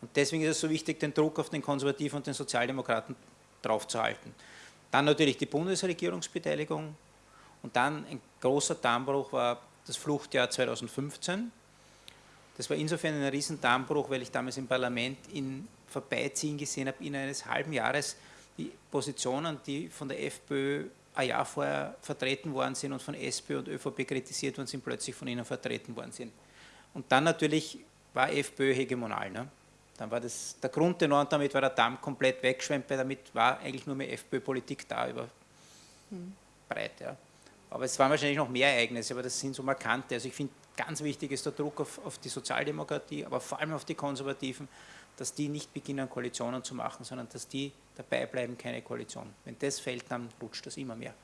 Und deswegen ist es so wichtig, den Druck auf den Konservativen und den Sozialdemokraten draufzuhalten. Dann natürlich die Bundesregierungsbeteiligung und dann ein großer Dammbruch war das Fluchtjahr 2015. Das war insofern ein riesen Dammbruch, weil ich damals im Parlament in Vorbeiziehen gesehen habe, in eines halben Jahres die Positionen, die von der FPÖ ein Jahr vorher vertreten worden sind und von SP und ÖVP kritisiert worden sind, plötzlich von ihnen vertreten worden sind. Und dann natürlich war FPÖ hegemonal. Ne? Dann war das der Grundtenor und damit war der Damm komplett weggeschwemmt, weil damit war eigentlich nur mehr FPÖ-Politik da über hm. breit. Ja. Aber es waren wahrscheinlich noch mehr Ereignisse, aber das sind so markante. Also ich finde, ganz wichtig ist der Druck auf, auf die Sozialdemokratie, aber vor allem auf die Konservativen, dass die nicht beginnen, Koalitionen zu machen, sondern dass die dabei bleiben, keine Koalition. Wenn das fällt, dann rutscht das immer mehr.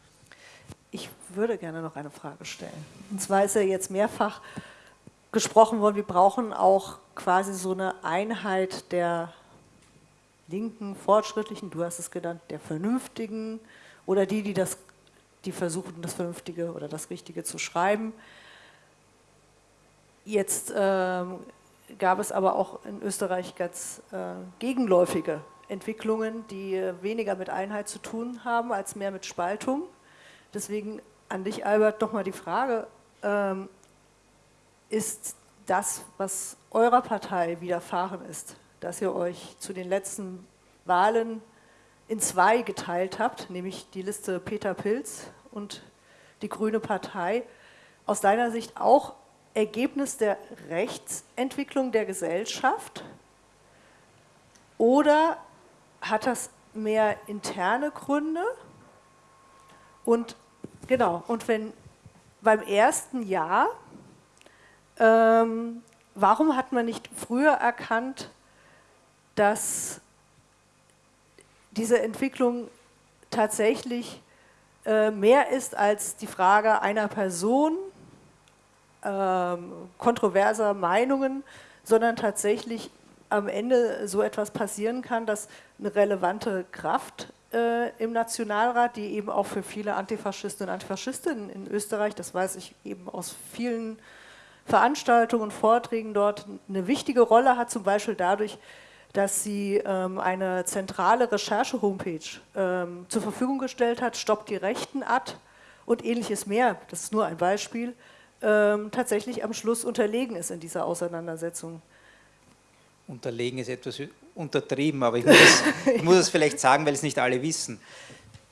Ich würde gerne noch eine Frage stellen. Und zwar ist ja jetzt mehrfach gesprochen worden, wir brauchen auch quasi so eine Einheit der linken, fortschrittlichen, du hast es genannt, der Vernünftigen oder die, die, das, die versuchen, das Vernünftige oder das Richtige zu schreiben. Jetzt ähm, gab es aber auch in Österreich ganz äh, gegenläufige Entwicklungen, die äh, weniger mit Einheit zu tun haben, als mehr mit Spaltung. Deswegen an dich, Albert, nochmal die Frage, ähm, ist das, was eurer Partei widerfahren ist, dass ihr euch zu den letzten Wahlen in zwei geteilt habt, nämlich die Liste Peter Pilz und die Grüne Partei, aus deiner Sicht auch Ergebnis der Rechtsentwicklung der Gesellschaft oder hat das mehr interne Gründe? Und genau, und wenn beim ersten Jahr, ähm, warum hat man nicht früher erkannt, dass diese Entwicklung tatsächlich äh, mehr ist als die Frage einer Person, ähm, kontroverser Meinungen, sondern tatsächlich am Ende so etwas passieren kann, dass eine relevante Kraft äh, im Nationalrat, die eben auch für viele Antifaschisten und Antifaschistinnen in Österreich, das weiß ich eben aus vielen Veranstaltungen Vorträgen dort, eine wichtige Rolle hat, zum Beispiel dadurch, dass sie ähm, eine zentrale Recherche-Homepage ähm, zur Verfügung gestellt hat, Stoppt die Rechten ad und ähnliches mehr, das ist nur ein Beispiel, ähm, tatsächlich am Schluss unterlegen ist in dieser Auseinandersetzung. Unterlegen ist etwas untertrieben, aber ich muss, es, [laughs] ich muss es vielleicht sagen, weil es nicht alle wissen.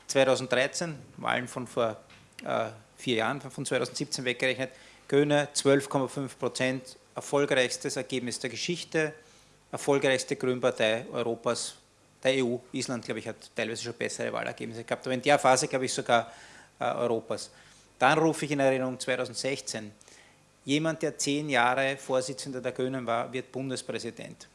2013, Wahlen von vor äh, vier Jahren, von 2017 weggerechnet, Grüne 12,5 Prozent, erfolgreichstes Ergebnis der Geschichte, erfolgreichste Grünpartei Europas, der EU. Island, glaube ich, hat teilweise schon bessere Wahlergebnisse gehabt, aber in der Phase, glaube ich, sogar äh, Europas. Dann rufe ich in Erinnerung 2016, jemand, der zehn Jahre Vorsitzender der Grünen war, wird Bundespräsident.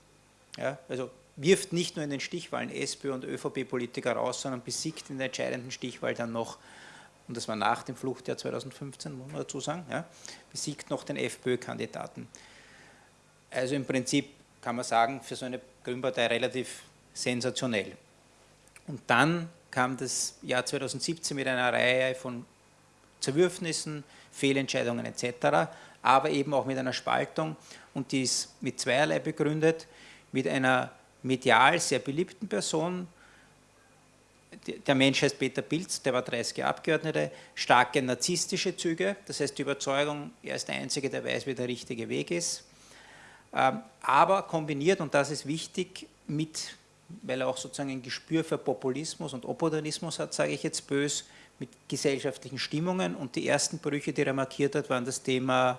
Ja, also wirft nicht nur in den Stichwahlen SPÖ und ÖVP-Politiker raus, sondern besiegt in der entscheidenden Stichwahl dann noch, und das war nach dem Fluchtjahr 2015, muss man dazu sagen, ja, besiegt noch den FPÖ-Kandidaten. Also im Prinzip kann man sagen, für so eine Grünpartei relativ sensationell. Und dann kam das Jahr 2017 mit einer Reihe von Zerwürfnissen, Fehlentscheidungen etc. aber eben auch mit einer Spaltung. Und die ist mit zweierlei begründet, mit einer medial sehr beliebten Person, der Mensch heißt Peter Pilz, der war 30 Abgeordnete, starke narzisstische Züge, das heißt die Überzeugung, er ist der Einzige, der weiß, wie der richtige Weg ist, ähm, aber kombiniert, und das ist wichtig, mit, weil er auch sozusagen ein Gespür für Populismus und Opportunismus hat, sage ich jetzt bös, mit gesellschaftlichen Stimmungen und die ersten Brüche, die er markiert hat, waren das Thema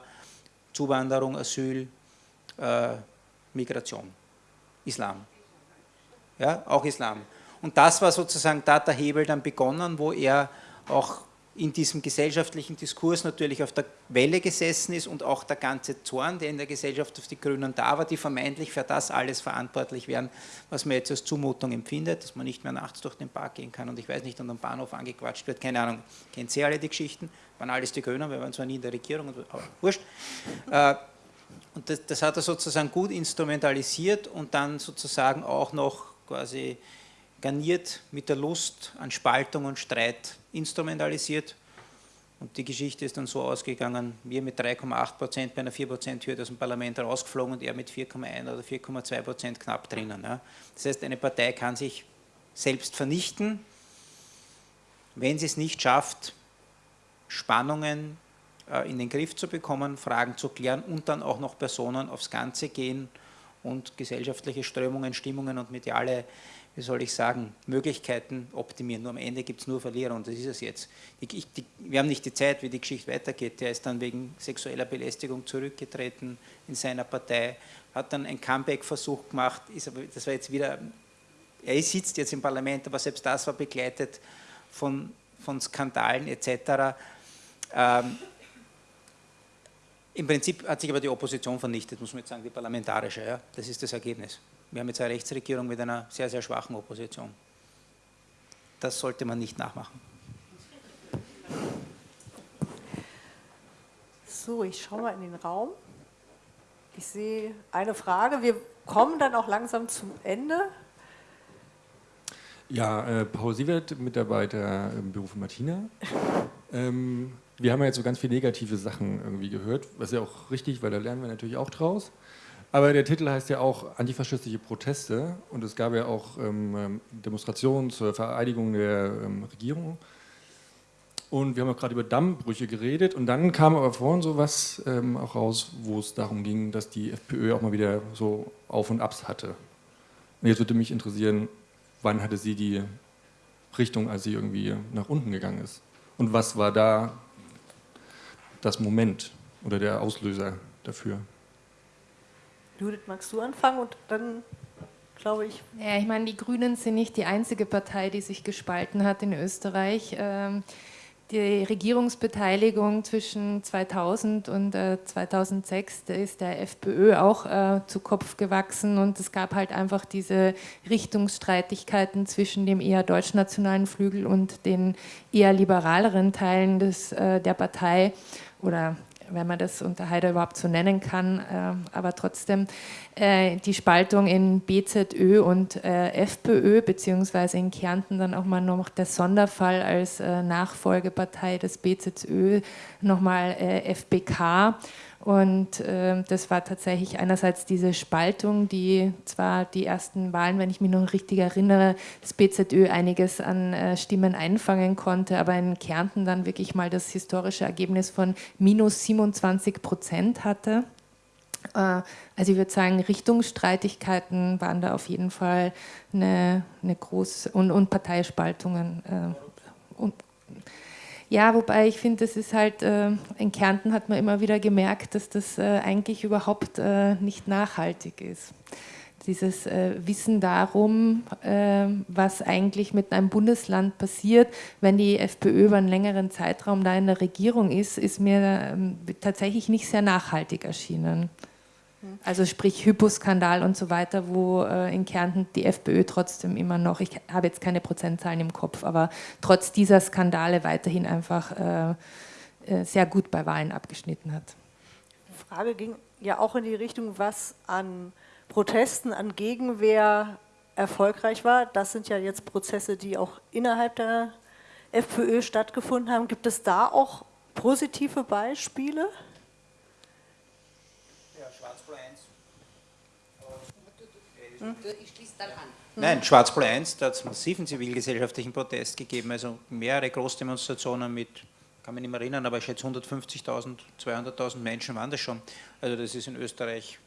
Zuwanderung, Asyl, äh, Migration, Islam. Ja, auch Islam. Und das war sozusagen, da hat der Hebel dann begonnen, wo er auch in diesem gesellschaftlichen Diskurs natürlich auf der Welle gesessen ist und auch der ganze Zorn, der in der Gesellschaft auf die Grünen da war, die vermeintlich für das alles verantwortlich wären, was man jetzt als Zumutung empfindet, dass man nicht mehr nachts durch den Park gehen kann und ich weiß nicht, an dem Bahnhof angequatscht wird, keine Ahnung, kennt Sie alle die Geschichten, waren alles die Grünen, wir waren zwar nie in der Regierung, aber wurscht. Äh, und das, das hat er sozusagen gut instrumentalisiert und dann sozusagen auch noch quasi garniert mit der Lust an Spaltung und Streit instrumentalisiert. Und die Geschichte ist dann so ausgegangen, wir mit 3,8 Prozent bei einer 4 Prozent Hürde aus dem Parlament rausgeflogen und er mit 4,1 oder 4,2 Prozent knapp drinnen. Ja. Das heißt, eine Partei kann sich selbst vernichten, wenn sie es nicht schafft, Spannungen äh, in den Griff zu bekommen, Fragen zu klären und dann auch noch Personen aufs Ganze gehen und gesellschaftliche Strömungen, Stimmungen und mediale wie soll ich sagen, Möglichkeiten optimieren. Nur am Ende gibt es nur Verlierer und das ist es jetzt. Die, die, wir haben nicht die Zeit, wie die Geschichte weitergeht. Der ist dann wegen sexueller Belästigung zurückgetreten in seiner Partei, hat dann einen Comeback-Versuch gemacht, ist aber, das war jetzt wieder, er sitzt jetzt im Parlament, aber selbst das war begleitet von, von Skandalen etc. Ähm, Im Prinzip hat sich aber die Opposition vernichtet, muss man jetzt sagen, die parlamentarische. Ja? Das ist das Ergebnis. Wir haben jetzt eine Rechtsregierung mit einer sehr, sehr schwachen Opposition. Das sollte man nicht nachmachen. So, ich schaue mal in den Raum. Ich sehe eine Frage. Wir kommen dann auch langsam zum Ende. Ja, äh, Paul Sievert, Mitarbeiter im Büro von Martina. Ähm, wir haben ja jetzt so ganz viele negative Sachen irgendwie gehört, was ja auch richtig, weil da lernen wir natürlich auch draus. Aber der Titel heißt ja auch antifaschistische Proteste und es gab ja auch ähm, ähm, Demonstrationen zur Vereidigung der ähm, Regierung. Und wir haben auch gerade über Dammbrüche geredet und dann kam aber vorhin so was ähm, auch raus, wo es darum ging, dass die FPÖ auch mal wieder so Auf und Abs hatte. Und jetzt würde mich interessieren, wann hatte sie die Richtung, als sie irgendwie nach unten gegangen ist? Und was war da das Moment oder der Auslöser dafür? Judith, magst du anfangen und dann glaube ich. Ja, ich meine, die Grünen sind nicht die einzige Partei, die sich gespalten hat in Österreich. Ähm, die Regierungsbeteiligung zwischen 2000 und 2006 äh, ist der FPÖ auch äh, zu Kopf gewachsen und es gab halt einfach diese Richtungsstreitigkeiten zwischen dem eher deutschnationalen Flügel und den eher liberaleren Teilen des, äh, der Partei oder wenn man das unter Haider überhaupt so nennen kann, äh, aber trotzdem äh, die Spaltung in BZÖ und äh, FPÖ, beziehungsweise in Kärnten dann auch mal noch der Sonderfall als Nachfolgepartei des BZÖ, nochmal FBK und äh, das war tatsächlich einerseits diese Spaltung, die zwar die ersten Wahlen, wenn ich mich noch richtig erinnere, das BZÖ einiges an äh, Stimmen einfangen konnte, aber in Kärnten dann wirklich mal das historische Ergebnis von minus 27 Prozent hatte. Äh, also ich würde sagen, Richtungsstreitigkeiten waren da auf jeden Fall eine, eine große und, und Parteispaltungen. Äh, und, ja, wobei ich finde, das ist halt, äh, in Kärnten hat man immer wieder gemerkt, dass das äh, eigentlich überhaupt äh, nicht nachhaltig ist. Dieses äh, Wissen darum, äh, was eigentlich mit einem Bundesland passiert, wenn die FPÖ über einen längeren Zeitraum da in der Regierung ist, ist mir ähm, tatsächlich nicht sehr nachhaltig erschienen. Also sprich Hyposkandal und so weiter, wo äh, in Kärnten die FPÖ trotzdem immer noch, ich habe jetzt keine Prozentzahlen im Kopf, aber trotz dieser Skandale weiterhin einfach äh, äh, sehr gut bei Wahlen abgeschnitten hat. Die Frage ging ja auch in die Richtung, was an Protesten, an Gegenwehr erfolgreich war. Das sind ja jetzt Prozesse, die auch innerhalb der FPÖ stattgefunden haben. Gibt es da auch positive Beispiele? Schwarz-Blau 1. Hm? Ich schließe dann an. Nein, Schwarz-Blau 1, da hat es massiven zivilgesellschaftlichen Protest gegeben, also mehrere Großdemonstrationen mit, kann mich nicht mehr erinnern, aber ich schätze 150.000, 200.000 Menschen waren das schon. Also das ist in Österreich,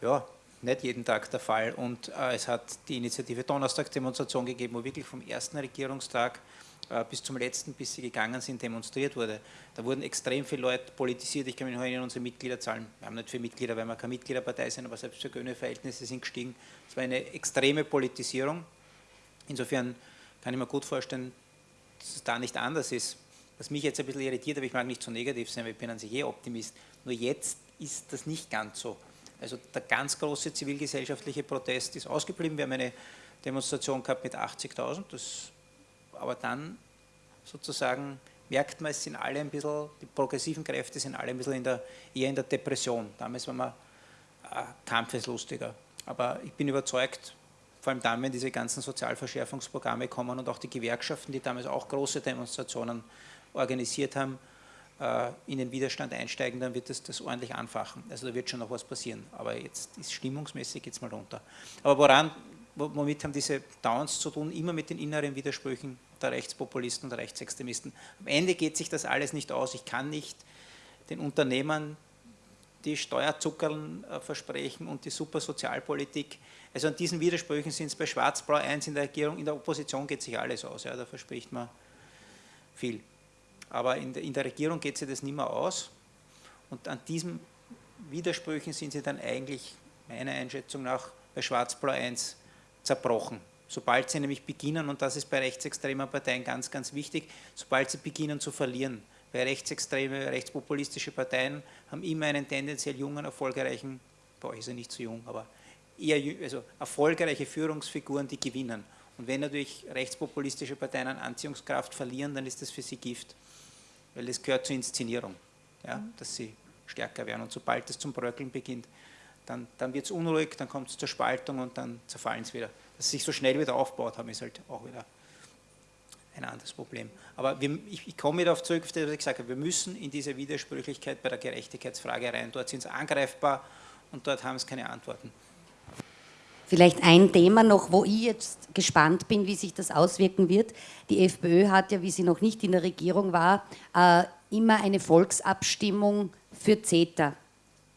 ja, nicht jeden Tag der Fall. Und äh, es hat die Initiative Donnerstagsdemonstration gegeben, wo wirklich vom ersten Regierungstag bis zum letzten, bis sie gegangen sind, demonstriert wurde. Da wurden extrem viele Leute politisiert. Ich kann mich noch erinnern, unsere Mitgliederzahlen, wir haben nicht viele Mitglieder, weil wir keine Mitgliederpartei sind, aber selbst für Verhältnisse sind gestiegen. Es war eine extreme Politisierung. Insofern kann ich mir gut vorstellen, dass es da nicht anders ist. Was mich jetzt ein bisschen irritiert, aber ich mag nicht so negativ sein, weil ich bin an sich eh Optimist. Nur jetzt ist das nicht ganz so. Also der ganz große zivilgesellschaftliche Protest ist ausgeblieben. Wir haben eine Demonstration gehabt mit 80.000, aber dann sozusagen merkt man, es sind alle ein bisschen, die progressiven Kräfte sind alle ein bisschen in der, eher in der Depression. Damals waren wir äh, kampfeslustiger. Aber ich bin überzeugt, vor allem dann, wenn diese ganzen Sozialverschärfungsprogramme kommen und auch die Gewerkschaften, die damals auch große Demonstrationen organisiert haben, äh, in den Widerstand einsteigen, dann wird das, das ordentlich anfachen. Also da wird schon noch was passieren. Aber jetzt ist stimmungsmäßig jetzt mal runter. Aber woran, womit haben diese Downs zu tun? Immer mit den inneren Widersprüchen der Rechtspopulisten und der Rechtsextremisten. Am Ende geht sich das alles nicht aus. Ich kann nicht den Unternehmern die Steuerzuckerl äh, versprechen und die super Sozialpolitik. Also an diesen Widersprüchen sind es bei Schwarz-Blau 1 in der Regierung, in der Opposition geht sich alles aus. Ja, da verspricht man viel. Aber in der, in der Regierung geht sich das nicht mehr aus. Und an diesen Widersprüchen sind sie dann eigentlich, meiner Einschätzung nach, bei Schwarz-Blau 1 zerbrochen. Sobald sie nämlich beginnen, und das ist bei rechtsextremen Parteien ganz, ganz wichtig, sobald sie beginnen zu verlieren, weil rechtsextreme, rechtspopulistische Parteien haben immer einen tendenziell jungen, erfolgreichen, boah, ist er nicht so jung, aber eher also erfolgreiche Führungsfiguren, die gewinnen. Und wenn natürlich rechtspopulistische Parteien an Anziehungskraft verlieren, dann ist das für sie Gift weil das gehört zur Inszenierung, ja, dass sie stärker werden. Und sobald es zum Bröckeln beginnt, dann, dann wird es unruhig, dann kommt es zur Spaltung und dann zerfallen es wieder. Dass es sich so schnell wieder aufbaut haben, ist halt auch wieder ein anderes Problem. Aber wir, ich, ich, komme wieder auf zurück, was ich gesagt habe, wir müssen in diese Widersprüchlichkeit bei der Gerechtigkeitsfrage rein. Dort sind sie angreifbar und dort haben sie keine Antworten. Vielleicht ein Thema noch, wo ich jetzt gespannt bin, wie sich das auswirken wird. Die FPÖ hat ja, wie sie noch nicht in der Regierung war, äh, immer eine Volksabstimmung für CETA,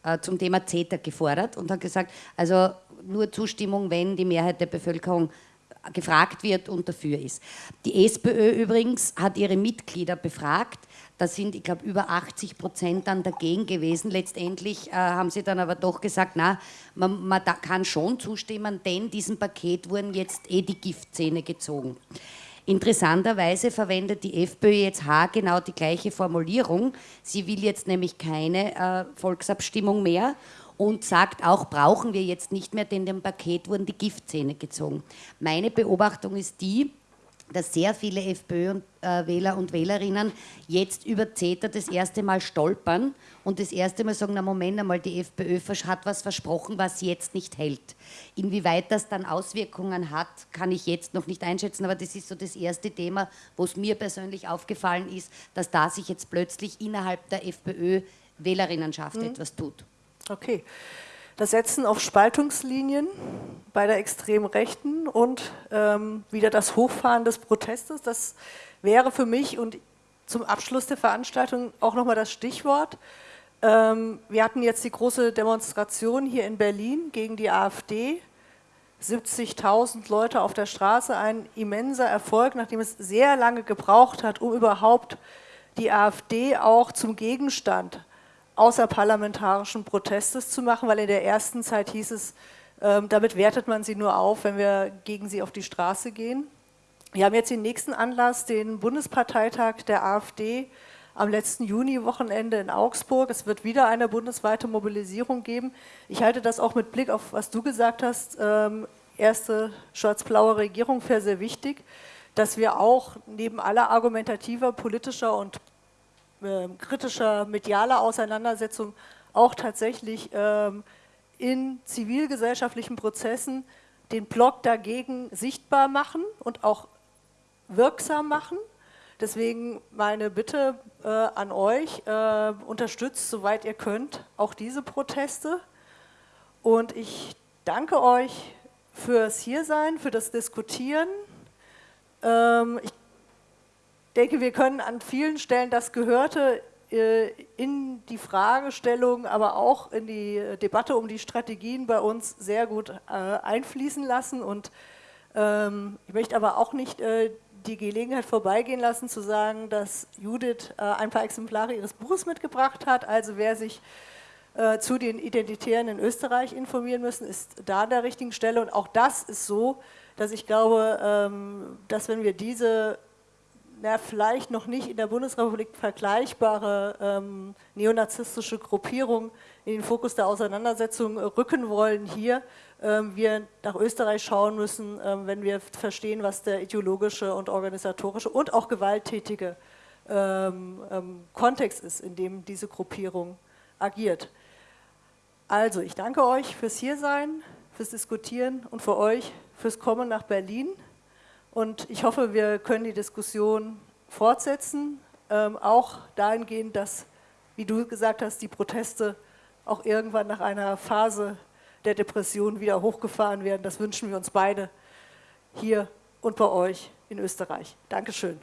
äh, zum Thema CETA gefordert und hat gesagt, also nur Zustimmung, wenn die Mehrheit der Bevölkerung gefragt wird und dafür ist. Die SPÖ übrigens hat ihre Mitglieder befragt da sind, ich glaube, über 80 Prozent dann dagegen gewesen. Letztendlich äh, haben sie dann aber doch gesagt, na, man, man kann schon zustimmen, denn diesem Paket wurden jetzt eh die Giftzähne gezogen. Interessanterweise verwendet die FPÖ jetzt genau die gleiche Formulierung. Sie will jetzt nämlich keine äh, Volksabstimmung mehr und sagt auch, brauchen wir jetzt nicht mehr, denn dem Paket wurden die Giftzähne gezogen. Meine Beobachtung ist die, dass sehr viele FPÖ-Wähler und Wählerinnen jetzt über CETA das erste Mal stolpern und das erste Mal sagen, na Moment einmal, die FPÖ hat was versprochen, was sie jetzt nicht hält. Inwieweit das dann Auswirkungen hat, kann ich jetzt noch nicht einschätzen, aber das ist so das erste Thema, wo es mir persönlich aufgefallen ist, dass da sich jetzt plötzlich innerhalb der FPÖ-Wählerinnenschaft mhm. etwas tut. Okay das Setzen auf Spaltungslinien bei der extremen Rechten und ähm, wieder das Hochfahren des Protestes. Das wäre für mich und zum Abschluss der Veranstaltung auch nochmal das Stichwort. Ähm, wir hatten jetzt die große Demonstration hier in Berlin gegen die AfD. 70.000 Leute auf der Straße, ein immenser Erfolg, nachdem es sehr lange gebraucht hat, um überhaupt die AfD auch zum Gegenstand außerparlamentarischen Protestes zu machen, weil in der ersten Zeit hieß es, ähm, damit wertet man sie nur auf, wenn wir gegen sie auf die Straße gehen. Wir haben jetzt den nächsten Anlass, den Bundesparteitag der AfD am letzten Juni-Wochenende in Augsburg. Es wird wieder eine bundesweite Mobilisierung geben. Ich halte das auch mit Blick auf, was du gesagt hast, ähm, erste schwarz-blaue Regierung für sehr wichtig, dass wir auch neben aller argumentativer, politischer und äh, kritischer medialer Auseinandersetzung auch tatsächlich ähm, in zivilgesellschaftlichen Prozessen den Block dagegen sichtbar machen und auch wirksam machen. Deswegen meine Bitte äh, an euch, äh, unterstützt, soweit ihr könnt, auch diese Proteste. Und ich danke euch fürs Hiersein, für das Diskutieren. Ähm, ich denke, wir können an vielen Stellen das Gehörte äh, in die Fragestellung, aber auch in die Debatte um die Strategien bei uns sehr gut äh, einfließen lassen. Und ähm, ich möchte aber auch nicht äh, die Gelegenheit vorbeigehen lassen, zu sagen, dass Judith ein paar Exemplare ihres Buches mitgebracht hat. Also wer sich zu den Identitären in Österreich informieren müssen, ist da an der richtigen Stelle. Und auch das ist so, dass ich glaube, ähm, dass wenn wir diese na, vielleicht noch nicht in der Bundesrepublik vergleichbare ähm, neonazistische Gruppierung in den Fokus der Auseinandersetzung rücken wollen hier, ähm, wir nach Österreich schauen müssen, ähm, wenn wir verstehen, was der ideologische und organisatorische und auch gewalttätige ähm, Kontext ist, in dem diese Gruppierung agiert. Also, ich danke euch fürs Hiersein, fürs Diskutieren und für euch fürs Kommen nach Berlin. Und ich hoffe, wir können die Diskussion fortsetzen, auch dahingehend, dass, wie du gesagt hast, die Proteste auch irgendwann nach einer Phase der Depression wieder hochgefahren werden. Das wünschen wir uns beide hier und bei euch in Österreich. Dankeschön.